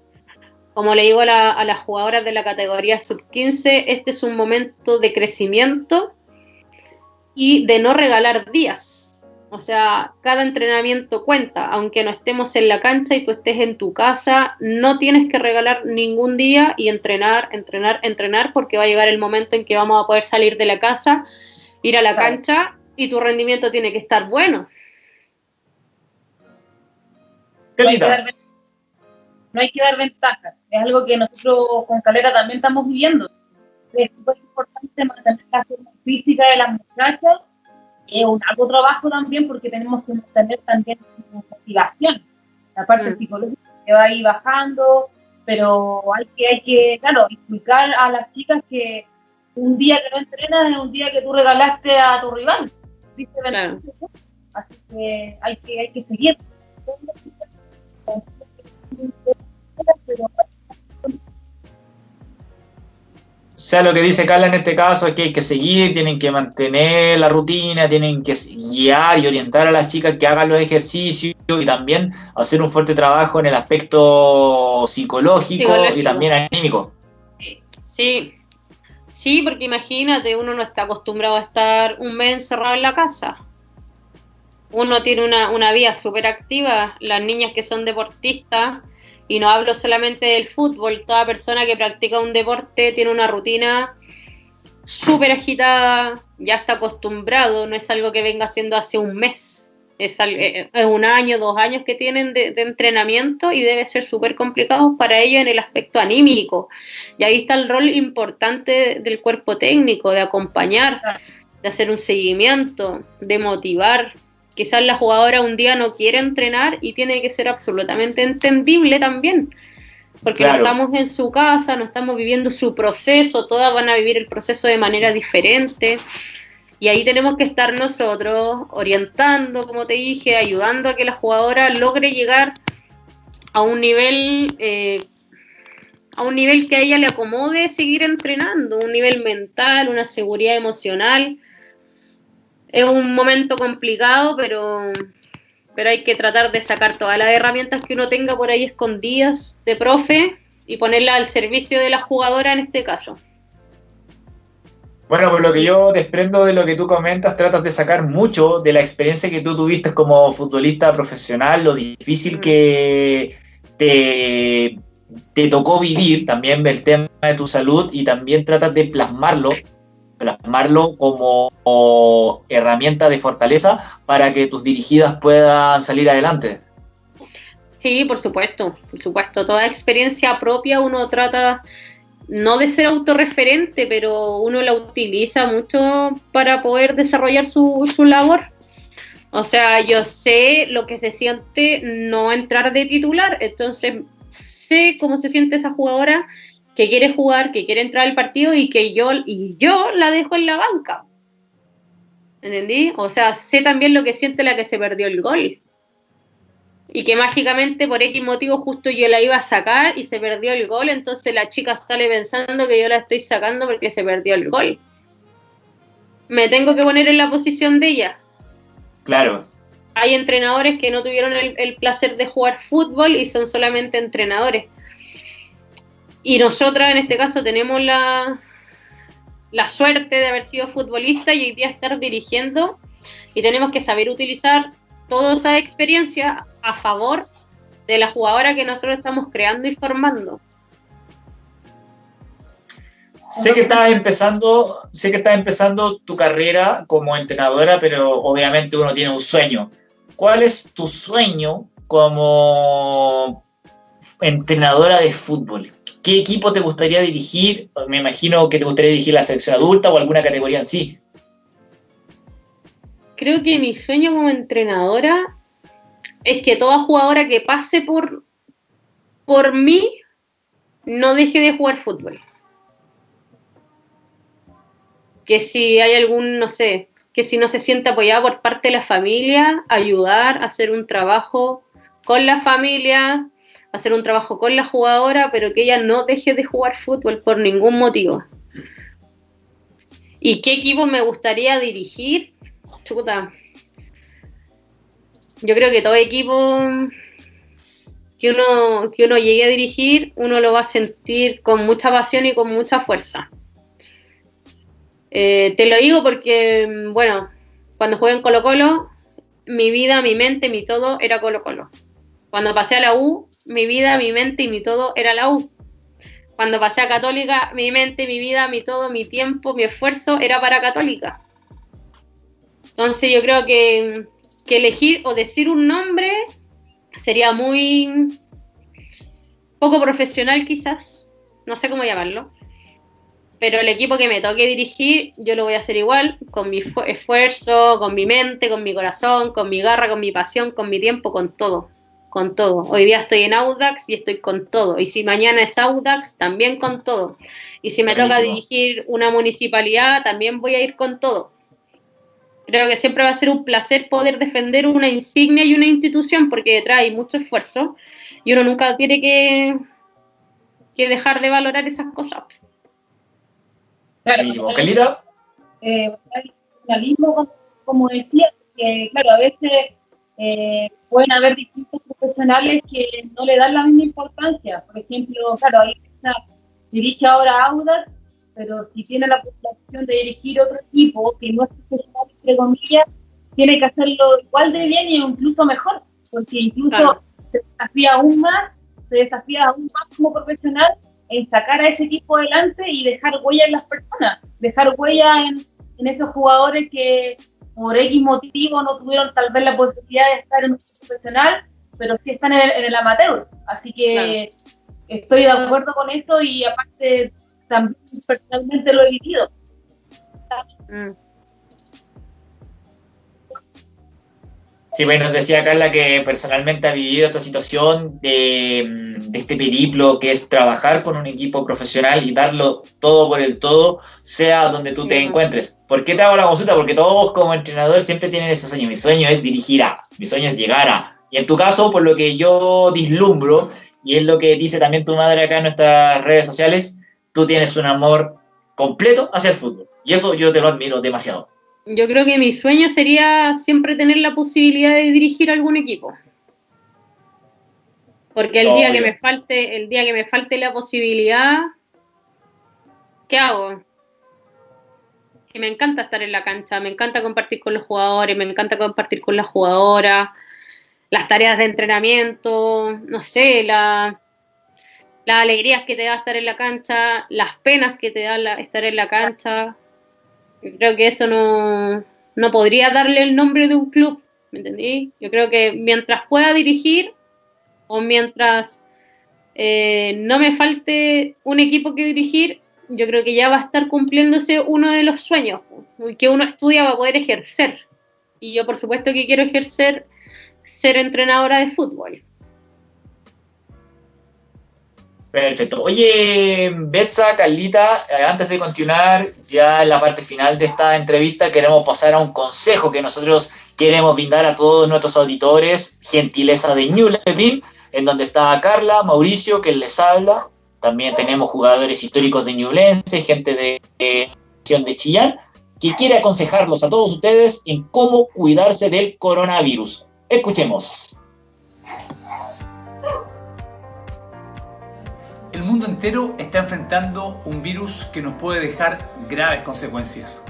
Como le digo a, a las jugadoras de la categoría sub-15, este es un momento de crecimiento y de no regalar días o sea, cada entrenamiento cuenta, aunque no estemos en la cancha y tú estés en tu casa, no tienes que regalar ningún día y entrenar, entrenar, entrenar, porque va a llegar el momento en que vamos a poder salir de la casa, ir a la cancha y tu rendimiento tiene que estar bueno. No hay, no hay que dar ventajas, es algo que nosotros con Calera también estamos viviendo. Es muy importante mantener la forma física de las muchachas es un algo trabajo también porque tenemos que tener también motivación, la parte mm. psicológica que va ahí bajando, pero hay que, hay que, claro, explicar a las chicas que un día que no entrenas es un día que tú regalaste a tu rival, ¿viste? Así que hay que, hay que seguir. Sea lo que dice Carla en este caso, es que hay que seguir, tienen que mantener la rutina, tienen que guiar y orientar a las chicas que hagan los ejercicios y también hacer un fuerte trabajo en el aspecto psicológico, y también anímico. Sí, sí, porque imagínate, uno no está acostumbrado a estar un mes encerrado en la casa. Uno tiene una, una vida súper activa, las niñas que son deportistas y no hablo solamente del fútbol, toda persona que practica un deporte tiene una rutina súper agitada, ya está acostumbrado, no es algo que venga haciendo hace un mes, es, eh, es un año, dos años que tienen de, entrenamiento y debe ser súper complicado para ellos en el aspecto anímico. Y ahí está el rol importante del cuerpo técnico, de acompañar, de hacer un seguimiento, de motivar, Quizás la jugadora un día no quiere entrenar y tiene que ser absolutamente entendible también. Porque no estamos en su casa, no estamos viviendo su proceso, todas van a vivir el proceso de manera diferente. Y ahí tenemos que estar nosotros orientando, como te dije, ayudando a que la jugadora logre llegar a un nivel eh, a un nivel que a ella le acomode seguir entrenando, un nivel mental, una seguridad emocional es un momento complicado, pero, pero hay que tratar de sacar todas las herramientas que uno tenga por ahí escondidas de profe y ponerlas al servicio de la jugadora en este caso. Bueno, por lo que yo desprendo de lo que tú comentas, tratas de sacar mucho de la experiencia que tú tuviste como futbolista profesional, lo difícil que te, te tocó vivir, también el tema de tu salud y también tratas de plasmarlo, plasmarlo como herramienta de fortaleza para que tus dirigidas puedan salir adelante. Sí, por supuesto, por supuesto. Toda experiencia propia uno trata no de ser autorreferente, pero uno la utiliza mucho para poder desarrollar su, su labor. O sea, yo sé lo que se siente no entrar de titular, entonces sé cómo se siente esa jugadora que quiere jugar, que quiere entrar al partido y que yo, y yo la dejo en la banca. ¿Entendí? O sea, sé también lo que siente la que se perdió el gol y que mágicamente por X motivo justo yo la iba a sacar y se perdió el gol, entonces la chica sale pensando que yo la estoy sacando porque se perdió el gol. Me tengo que poner en la posición de ella. Claro. Hay entrenadores que no tuvieron el, placer de jugar fútbol y son solamente entrenadores. Y nosotras en este caso tenemos la, la suerte de haber sido futbolista y hoy día estar dirigiendo y tenemos que saber utilizar toda esa experiencia a favor de la jugadora que nosotros estamos creando y formando. Sé que estás empezando, sé que estás empezando tu carrera como entrenadora, pero obviamente uno tiene un sueño. ¿Cuál es tu sueño como entrenadora de fútbol? ¿Qué equipo te gustaría dirigir? Me imagino que te gustaría dirigir la selección adulta o alguna categoría en sí. Creo que mi sueño como entrenadora es que toda jugadora que pase por, por mí no deje de jugar fútbol. Que si hay algún, no sé, que si no se siente apoyada por parte de la familia, ayudar a hacer un trabajo con la familia, hacer un trabajo con la jugadora, pero que ella no deje de jugar fútbol por ningún motivo. ¿Y qué equipo me gustaría dirigir? Chuta, yo creo que todo equipo que uno, que uno llegue a dirigir, uno lo va a sentir con mucha pasión y con mucha fuerza. Eh, te lo digo porque, bueno, cuando jugué en Colo Colo, mi vida, mi mente, mi todo era Colo Colo. Cuando pasé a la U, mi vida, mi mente y mi todo era la U. Cuando pasé a Católica, mi mente, mi vida, mi todo, mi tiempo, mi esfuerzo era para Católica. Entonces yo creo que que elegir o decir un nombre sería muy poco profesional quizás, no sé cómo llamarlo, pero el equipo que me toque dirigir yo lo voy a hacer igual, con mi esfuerzo, con mi mente, con mi corazón, con mi garra, con mi pasión, con mi tiempo, con todo, con todo. Hoy día estoy en Audax y estoy con todo, y si mañana es Audax, también con todo. Y si me toca dirigir una municipalidad, también voy a ir con todo creo que siempre va a ser un placer poder defender una insignia y una institución porque detrás hay mucho esfuerzo y uno nunca tiene que, que dejar de valorar esas cosas. Claro, eh, como decía, que claro, a veces eh, pueden haber distintos profesionales que no le dan la misma importancia. Por ejemplo, claro, ahí está, dirige ahora Audas pero si tiene la posición de dirigir otro equipo que no es profesional, entre comillas, tiene que hacerlo igual de bien y incluso mejor, porque incluso se desafía aún más, se desafía aún más como profesional en sacar a ese equipo adelante y dejar huella en las personas, dejar huella en, esos jugadores que por X motivo no tuvieron tal vez la posibilidad de estar en un profesional, pero sí están en el, amateur. Así que estoy de acuerdo con eso y aparte también personalmente lo he vivido. Mm. Sí, bueno, decía Carla que personalmente ha vivido esta situación de, este periplo que es trabajar con un equipo profesional y darlo todo por el todo, sea donde tú te encuentres. ¿Por qué te hago la consulta? Porque todos como entrenadores siempre tienen ese sueño. Mi sueño es dirigir a, mi sueño es llegar a. Y en tu caso, por lo que yo dislumbro, y es lo que dice también tu madre acá en nuestras redes sociales, tú tienes un amor completo hacia el fútbol. Y eso yo te lo admiro demasiado. Yo creo que mi sueño sería siempre tener la posibilidad de dirigir algún equipo. Porque el día que me falte, el día que me falte la posibilidad, ¿qué hago? que me encanta estar en la cancha, me encanta compartir con los jugadores, me encanta compartir con las jugadoras, las tareas de entrenamiento, no sé, la, las alegrías que te da estar en la cancha, las penas que te da estar en la cancha. Creo que eso no, no podría darle el nombre de un club, ¿me entendí? Yo creo que mientras pueda dirigir o mientras eh, no me falte un equipo que dirigir, yo creo que ya va a estar cumpliéndose uno de los sueños que uno estudia para poder ejercer. Y yo por supuesto que quiero ejercer ser entrenadora de fútbol. Perfecto. Oye, Betsa, Carlita, eh, antes de continuar ya en la parte final de esta entrevista, queremos pasar a un consejo que nosotros queremos brindar a todos nuestros auditores, gentileza de New en donde está Carla, Mauricio, que les habla. También tenemos jugadores históricos de Ñublense, gente de, de, de Chillán, que quiere aconsejarlos a todos ustedes en cómo cuidarse del coronavirus. Escuchemos. El mundo entero está enfrentando un virus que nos puede dejar graves consecuencias.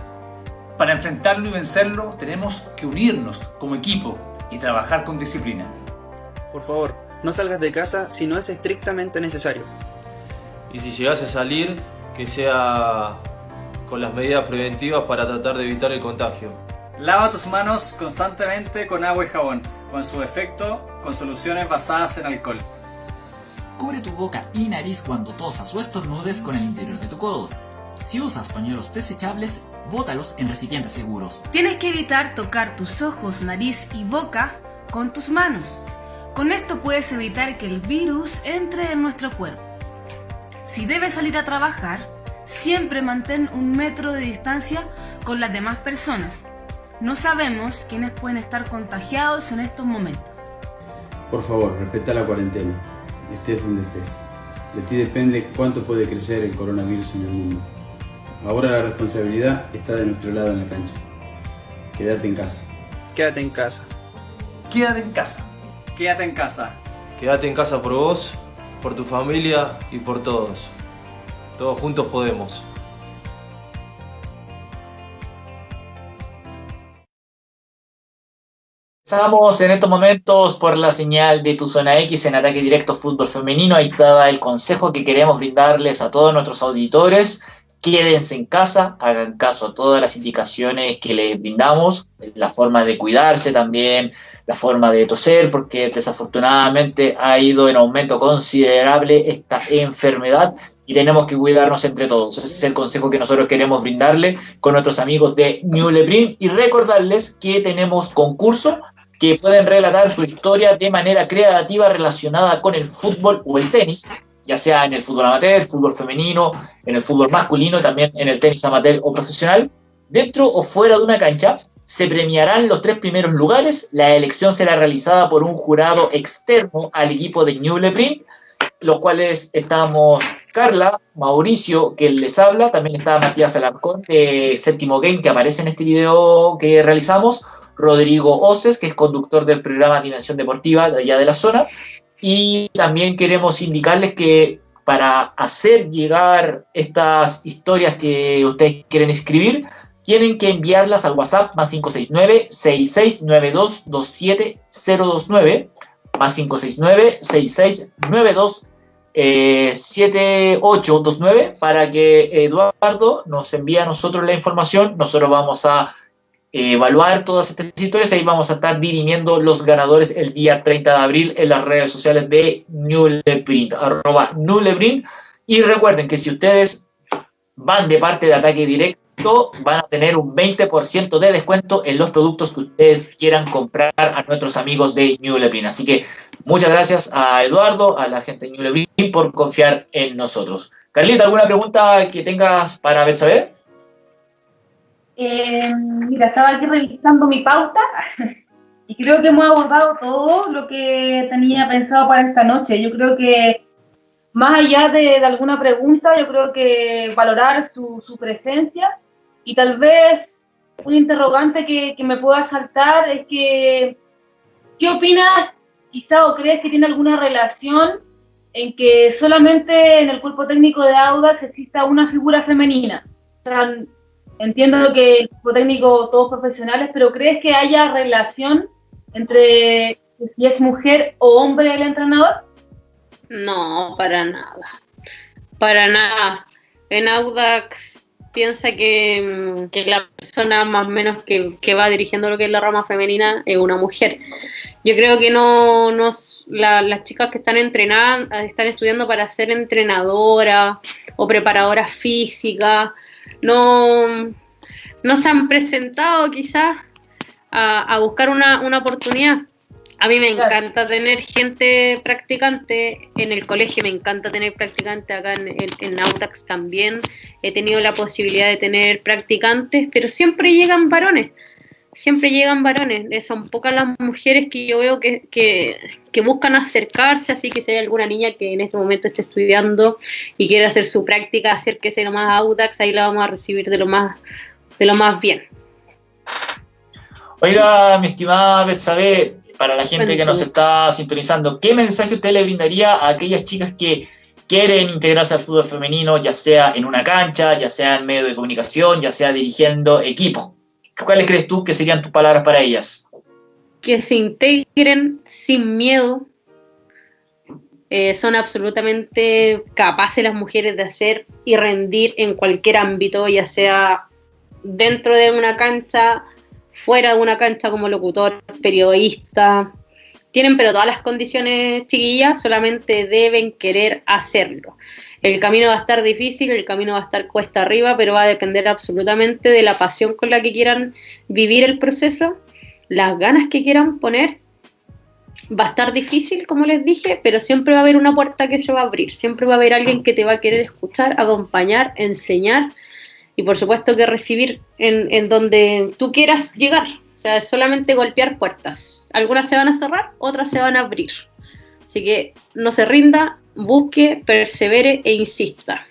Para enfrentarlo y vencerlo tenemos que unirnos como equipo y trabajar con disciplina. Por favor, no salgas de casa si no es estrictamente necesario. Y si llegas a salir, que sea con las medidas preventivas para tratar de evitar el contagio. Lava tus manos constantemente con agua y jabón, o en su efecto, con soluciones basadas en alcohol. Cubre tu boca y nariz cuando tosas o estornudes con el interior de tu codo. Si usas pañuelos desechables, bótalos en recipientes seguros. Tienes que evitar tocar tus ojos, nariz y boca con tus manos. Con esto puedes evitar que el virus entre en nuestro cuerpo. Si debes salir a trabajar, siempre mantén un metro de distancia con las demás personas. No sabemos quiénes pueden estar contagiados en estos momentos. Por favor, respeta la cuarentena estés donde estés. De ti depende cuánto puede crecer el coronavirus en el mundo. Ahora la responsabilidad está de nuestro lado en la cancha. Quédate en casa. Quédate en casa. Quédate en casa. Quédate en casa. Quédate en casa por vos, por tu familia y por todos. Todos juntos podemos. Estamos en estos momentos por la señal de tu zona X en ataque directo fútbol femenino. Ahí estaba el consejo que queremos brindarles a todos nuestros auditores. Quédense en casa, hagan caso a todas las indicaciones que les brindamos, la forma de cuidarse también, la forma de toser, porque desafortunadamente ha ido en aumento considerable esta enfermedad y tenemos que cuidarnos entre todos. Ese es el consejo que nosotros queremos brindarle con nuestros amigos de New Lebrin y recordarles que tenemos concurso que pueden relatar su historia de manera creativa relacionada con el fútbol o el tenis, ya sea en el fútbol amateur, fútbol femenino, en el fútbol masculino, también en el tenis amateur o profesional. Dentro o fuera de una cancha se premiarán los tres primeros lugares. La elección será realizada por un jurado externo al equipo de New Leprint, los cuales estamos Carla, Mauricio, que les habla, también está Matías Alarcón de Séptimo Game, que aparece en este video que realizamos, Rodrigo Oces, que es conductor del programa Dimensión Deportiva de allá de la zona. Y también queremos indicarles que para hacer llegar estas historias que ustedes quieren escribir, tienen que enviarlas al WhatsApp más 569-6692-27029, más 569-6692-7829, para que Eduardo nos envíe a nosotros la información. Nosotros vamos a evaluar todas estas historias. Ahí vamos a estar dirimiendo los ganadores el día 30 de abril en las redes sociales de Nuleprint, arroba Nuleprint. Y recuerden que si ustedes van de parte de ataque directo, van a tener un 20% de descuento en los productos que ustedes quieran comprar a nuestros amigos de Nuleprint. Así que muchas gracias a Eduardo, a la gente de Nuleprint por confiar en nosotros. Carlita, ¿alguna pregunta que tengas para ver saber? Eh, mira, estaba aquí revisando mi pauta y creo que hemos abordado todo lo que tenía pensado para esta noche. Yo creo que más allá de, de alguna pregunta, yo creo que valorar su, su, presencia y tal vez un interrogante que, que me pueda saltar es que, ¿qué opinas quizá o crees que tiene alguna relación en que solamente en el cuerpo técnico de Audax exista una figura femenina? O sea, entiendo que el equipo técnico todos profesionales, pero ¿crees que haya relación entre si es mujer o hombre el entrenador? No, para nada. Para nada. En Audax piensa que, mm, la persona más o menos que, va dirigiendo lo que es la rama femenina es una mujer. Yo creo que no, no las chicas que están entrenadas están estudiando para ser entrenadoras o preparadoras físicas, no, no se han presentado quizás a, a buscar una, una oportunidad. A mí me encanta tener gente practicante en el colegio, me encanta tener practicante acá en, en, Autax también. He tenido la posibilidad de tener practicantes, pero siempre llegan varones, siempre llegan varones. Son pocas las mujeres que yo veo que, que, que buscan acercarse, así que si hay alguna niña que en este momento esté estudiando y quiere hacer su práctica, acérquese nomás a Autax, ahí la vamos a recibir de lo más, de lo más bien. Oiga, mi estimada Betsabe, para la gente que nos está sintonizando, ¿qué mensaje usted le brindaría a aquellas chicas que quieren integrarse al fútbol femenino, ya sea en una cancha, ya sea en medio de comunicación, ya sea dirigiendo equipo? ¿Cuáles crees tú que serían tus palabras para ellas? Que se integren sin miedo. Eh, son absolutamente capaces las mujeres de hacer y rendir en cualquier ámbito, ya sea dentro de una cancha, fuera de una cancha como locutor, periodista. Tienen pero todas las condiciones chiquillas, solamente deben querer hacerlo. El camino va a estar difícil, el camino va a estar cuesta arriba, pero va a depender absolutamente de la pasión con la que quieran vivir el proceso, las ganas que quieran poner. Va a estar difícil, como les dije, pero siempre va a haber una puerta que se va a abrir, siempre va a haber alguien que te va a querer escuchar, acompañar, enseñar y por supuesto que recibir en, donde tú quieras llegar. O sea, es solamente golpear puertas. Algunas se van a cerrar, otras se van a abrir. Así que no se rinda, busque, persevere e insista.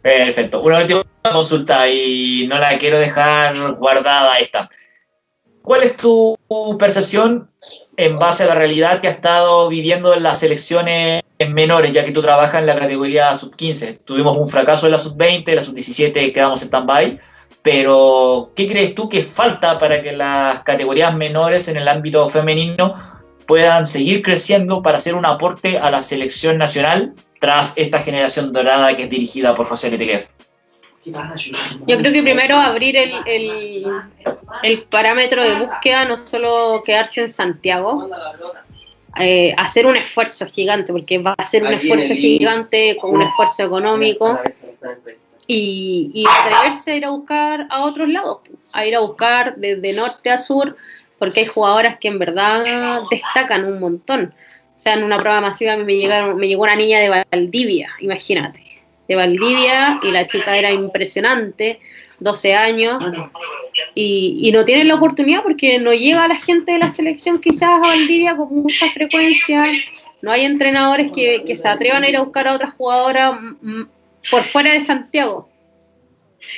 Perfecto. Una última consulta y no la quiero dejar guardada esta. ¿Cuál es tu percepción en base a la realidad que ha estado viviendo en las elecciones menores, ya que tú trabajas en la categoría sub-15. Tuvimos un fracaso en la sub-20, la sub-17 quedamos en stand-by, pero ¿qué crees tú que falta para que las categorías menores en el ámbito femenino puedan seguir creciendo para hacer un aporte a la selección nacional tras esta generación dorada que es dirigida por José Leteguer? Yo creo que primero abrir el, el, el parámetro de búsqueda, no solo quedarse en Santiago, eh, hacer un esfuerzo gigante, porque va a ser un esfuerzo gigante con un esfuerzo económico y, y, atreverse a ir a buscar a otros lados, a ir a buscar desde norte a sur, porque hay jugadoras que en verdad destacan un montón. O sea, en una prueba masiva me, llegaron, me llegó una niña de Valdivia, imagínate, de Valdivia, y la chica era impresionante, 12 años, y, no tienen la oportunidad porque no llega la gente de la selección quizás a Valdivia con mucha frecuencia, no hay entrenadores que, se atrevan a ir a buscar a otras jugadoras por fuera de Santiago.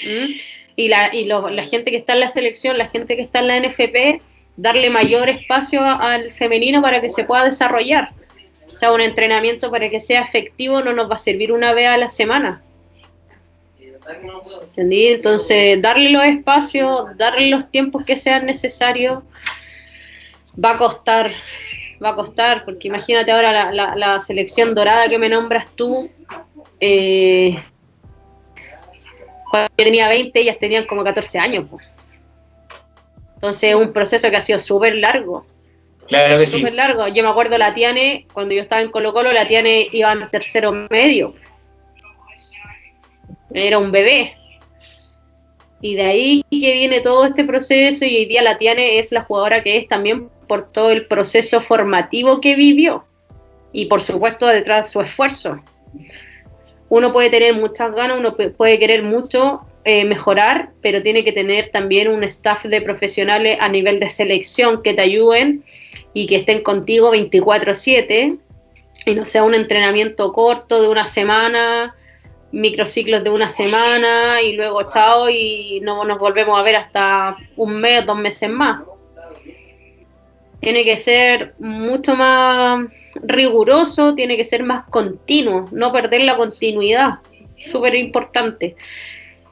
¿Mm? Y, la, y la gente que está en la selección, la gente que está en la NFP, darle mayor espacio al femenino para que se pueda desarrollar. O sea, un entrenamiento para que sea efectivo no nos va a servir una vez a la semana. Entonces, darle los espacios, darle los tiempos que sean necesarios, va a costar, va a costar, porque imagínate ahora la, selección dorada que me nombras tú, eh, cuando yo tenía 20, ellas tenían como 14 años. Pues. Entonces, es un proceso que ha sido súper largo. Claro que sí. Súper largo. Yo me acuerdo la Tiane, cuando yo estaba en Colo Colo, la Tiane iba en tercero medio era un bebé. Y de ahí que viene todo este proceso y hoy día la Tiane es la jugadora que es también por todo el proceso formativo que vivió y por supuesto detrás de su esfuerzo. Uno puede tener muchas ganas, uno puede querer mucho eh, mejorar, pero tiene que tener también un staff de profesionales a nivel de selección que te ayuden y que estén contigo 24/7 y no sea un entrenamiento corto de una semana microciclos de una semana y luego chao y no nos volvemos a ver hasta un mes, dos meses más. Tiene que ser mucho más riguroso, tiene que ser más continuo, no perder la continuidad, súper importante.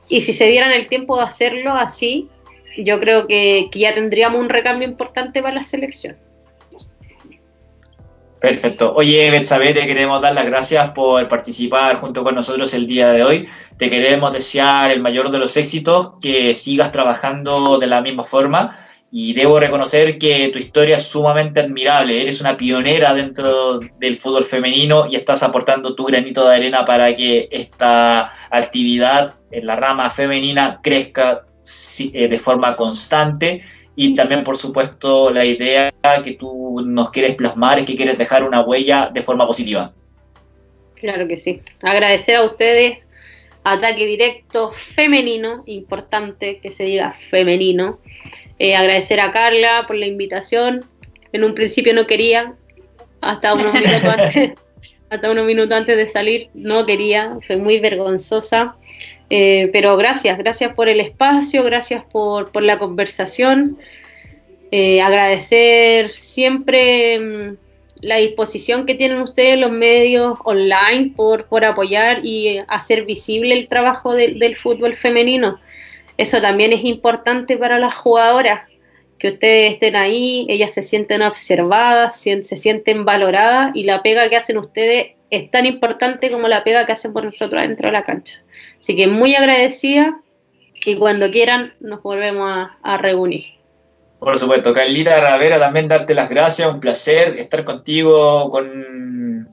Y si se dieran el tiempo de hacerlo así, yo creo que, ya tendríamos un recambio importante para la selección. Perfecto. Oye, Betsabe, te queremos dar las gracias por participar junto con nosotros el día de hoy. Te queremos desear el mayor de los éxitos, que sigas trabajando de la misma forma. Y debo reconocer que tu historia es sumamente admirable. Eres una pionera dentro del fútbol femenino y estás aportando tu granito de arena para que esta actividad en la rama femenina crezca eh, de forma constante y también, por supuesto, la idea que tú nos quieres plasmar es que quieres dejar una huella de forma positiva. Claro que sí. Agradecer a ustedes, ataque directo femenino, importante que se diga femenino. Eh, agradecer a Carla por la invitación. En un principio no quería, hasta unos minutos antes, hasta unos minutos antes de salir, no quería, soy muy vergonzosa. Eh, pero gracias, gracias por el espacio, gracias por, por la conversación. Eh, agradecer siempre mm, la disposición que tienen ustedes los medios online por, por apoyar y hacer visible el trabajo del fútbol femenino. Eso también es importante para las jugadoras, que ustedes estén ahí, ellas se sienten observadas, se sienten valoradas y la pega que hacen ustedes es tan importante como la pega que hacen por nosotros dentro de la cancha. Así que muy agradecida y cuando quieran nos volvemos a, reunir. Por supuesto, Carlita Ravera, también darte las gracias, un placer estar contigo, con,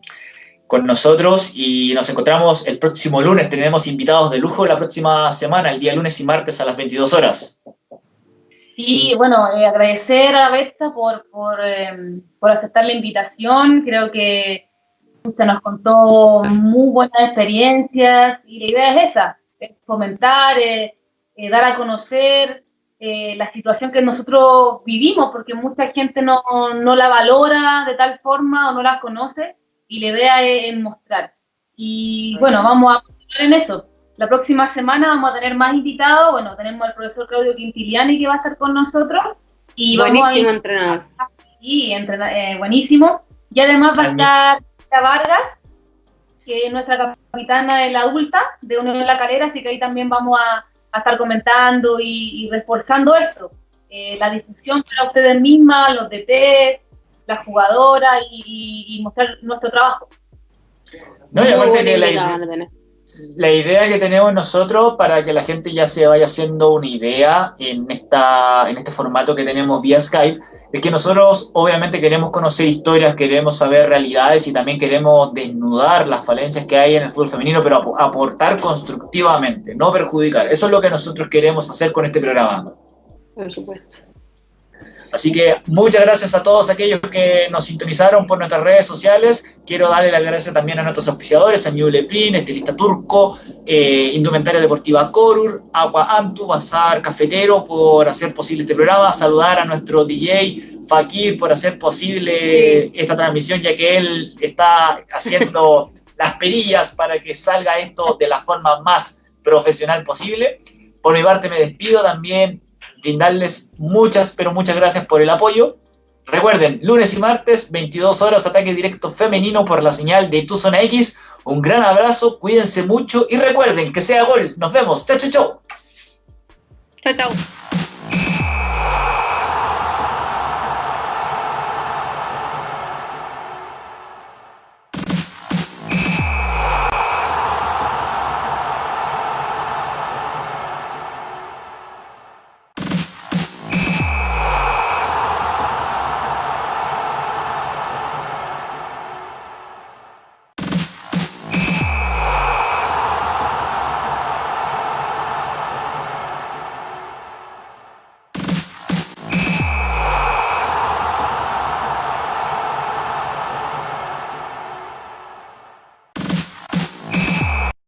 con nosotros y nos encontramos el próximo lunes. Tenemos invitados de lujo la próxima semana, el día lunes y martes a las 22 horas. Sí, bueno, eh, agradecer a Besta por, por, eh, por aceptar la invitación. Creo que Usted nos contó muy buenas experiencias y la idea es esa, es fomentar, eh, eh, dar a conocer eh, la situación que nosotros vivimos, porque mucha gente no, no, la valora de tal forma o no la conoce y la idea es, mostrar. Y bueno, vamos a poner en eso. La próxima semana vamos a tener más invitados. Bueno, tenemos al profesor Claudio Quintiliani que va a estar con nosotros. Y buenísimo entrenador. Sí, buenísimo. Y además va a estar Vargas, que es nuestra capitana de la adulta de Unión de La Calera, así que ahí también vamos a, estar comentando y, reforzando esto. Eh, la difusión para ustedes mismas, los DT, las jugadoras y, mostrar nuestro trabajo. No, y aparte que la idea, la idea que tenemos nosotros para que la gente ya se vaya haciendo una idea en, esta, en este formato que tenemos vía Skype es que nosotros obviamente queremos conocer historias, queremos saber realidades y también queremos desnudar las falencias que hay en el fútbol femenino, pero aportar constructivamente, no perjudicar. Eso es lo que nosotros queremos hacer con este programa. Por supuesto. Así que muchas gracias a todos aquellos que nos sintonizaron por nuestras redes sociales. Quiero darle las gracias también a nuestros auspiciadores, a New Leprin, Estilista Turco, eh, Indumentaria Deportiva Corur, Agua Antu, Bazar Cafetero por hacer posible este programa. Saludar a nuestro DJ Fakir por hacer posible esta transmisión, ya que él está haciendo las perillas para que salga esto de la forma más profesional posible. Por mi parte me despido también brindarles muchas, pero muchas gracias por el apoyo. Recuerden, lunes y martes, 22 horas, ataque directo femenino por la señal de Tu Zona X. Un gran abrazo, cuídense mucho y recuerden que sea gol. Nos vemos. Chao, chao, chao. Chao, chao.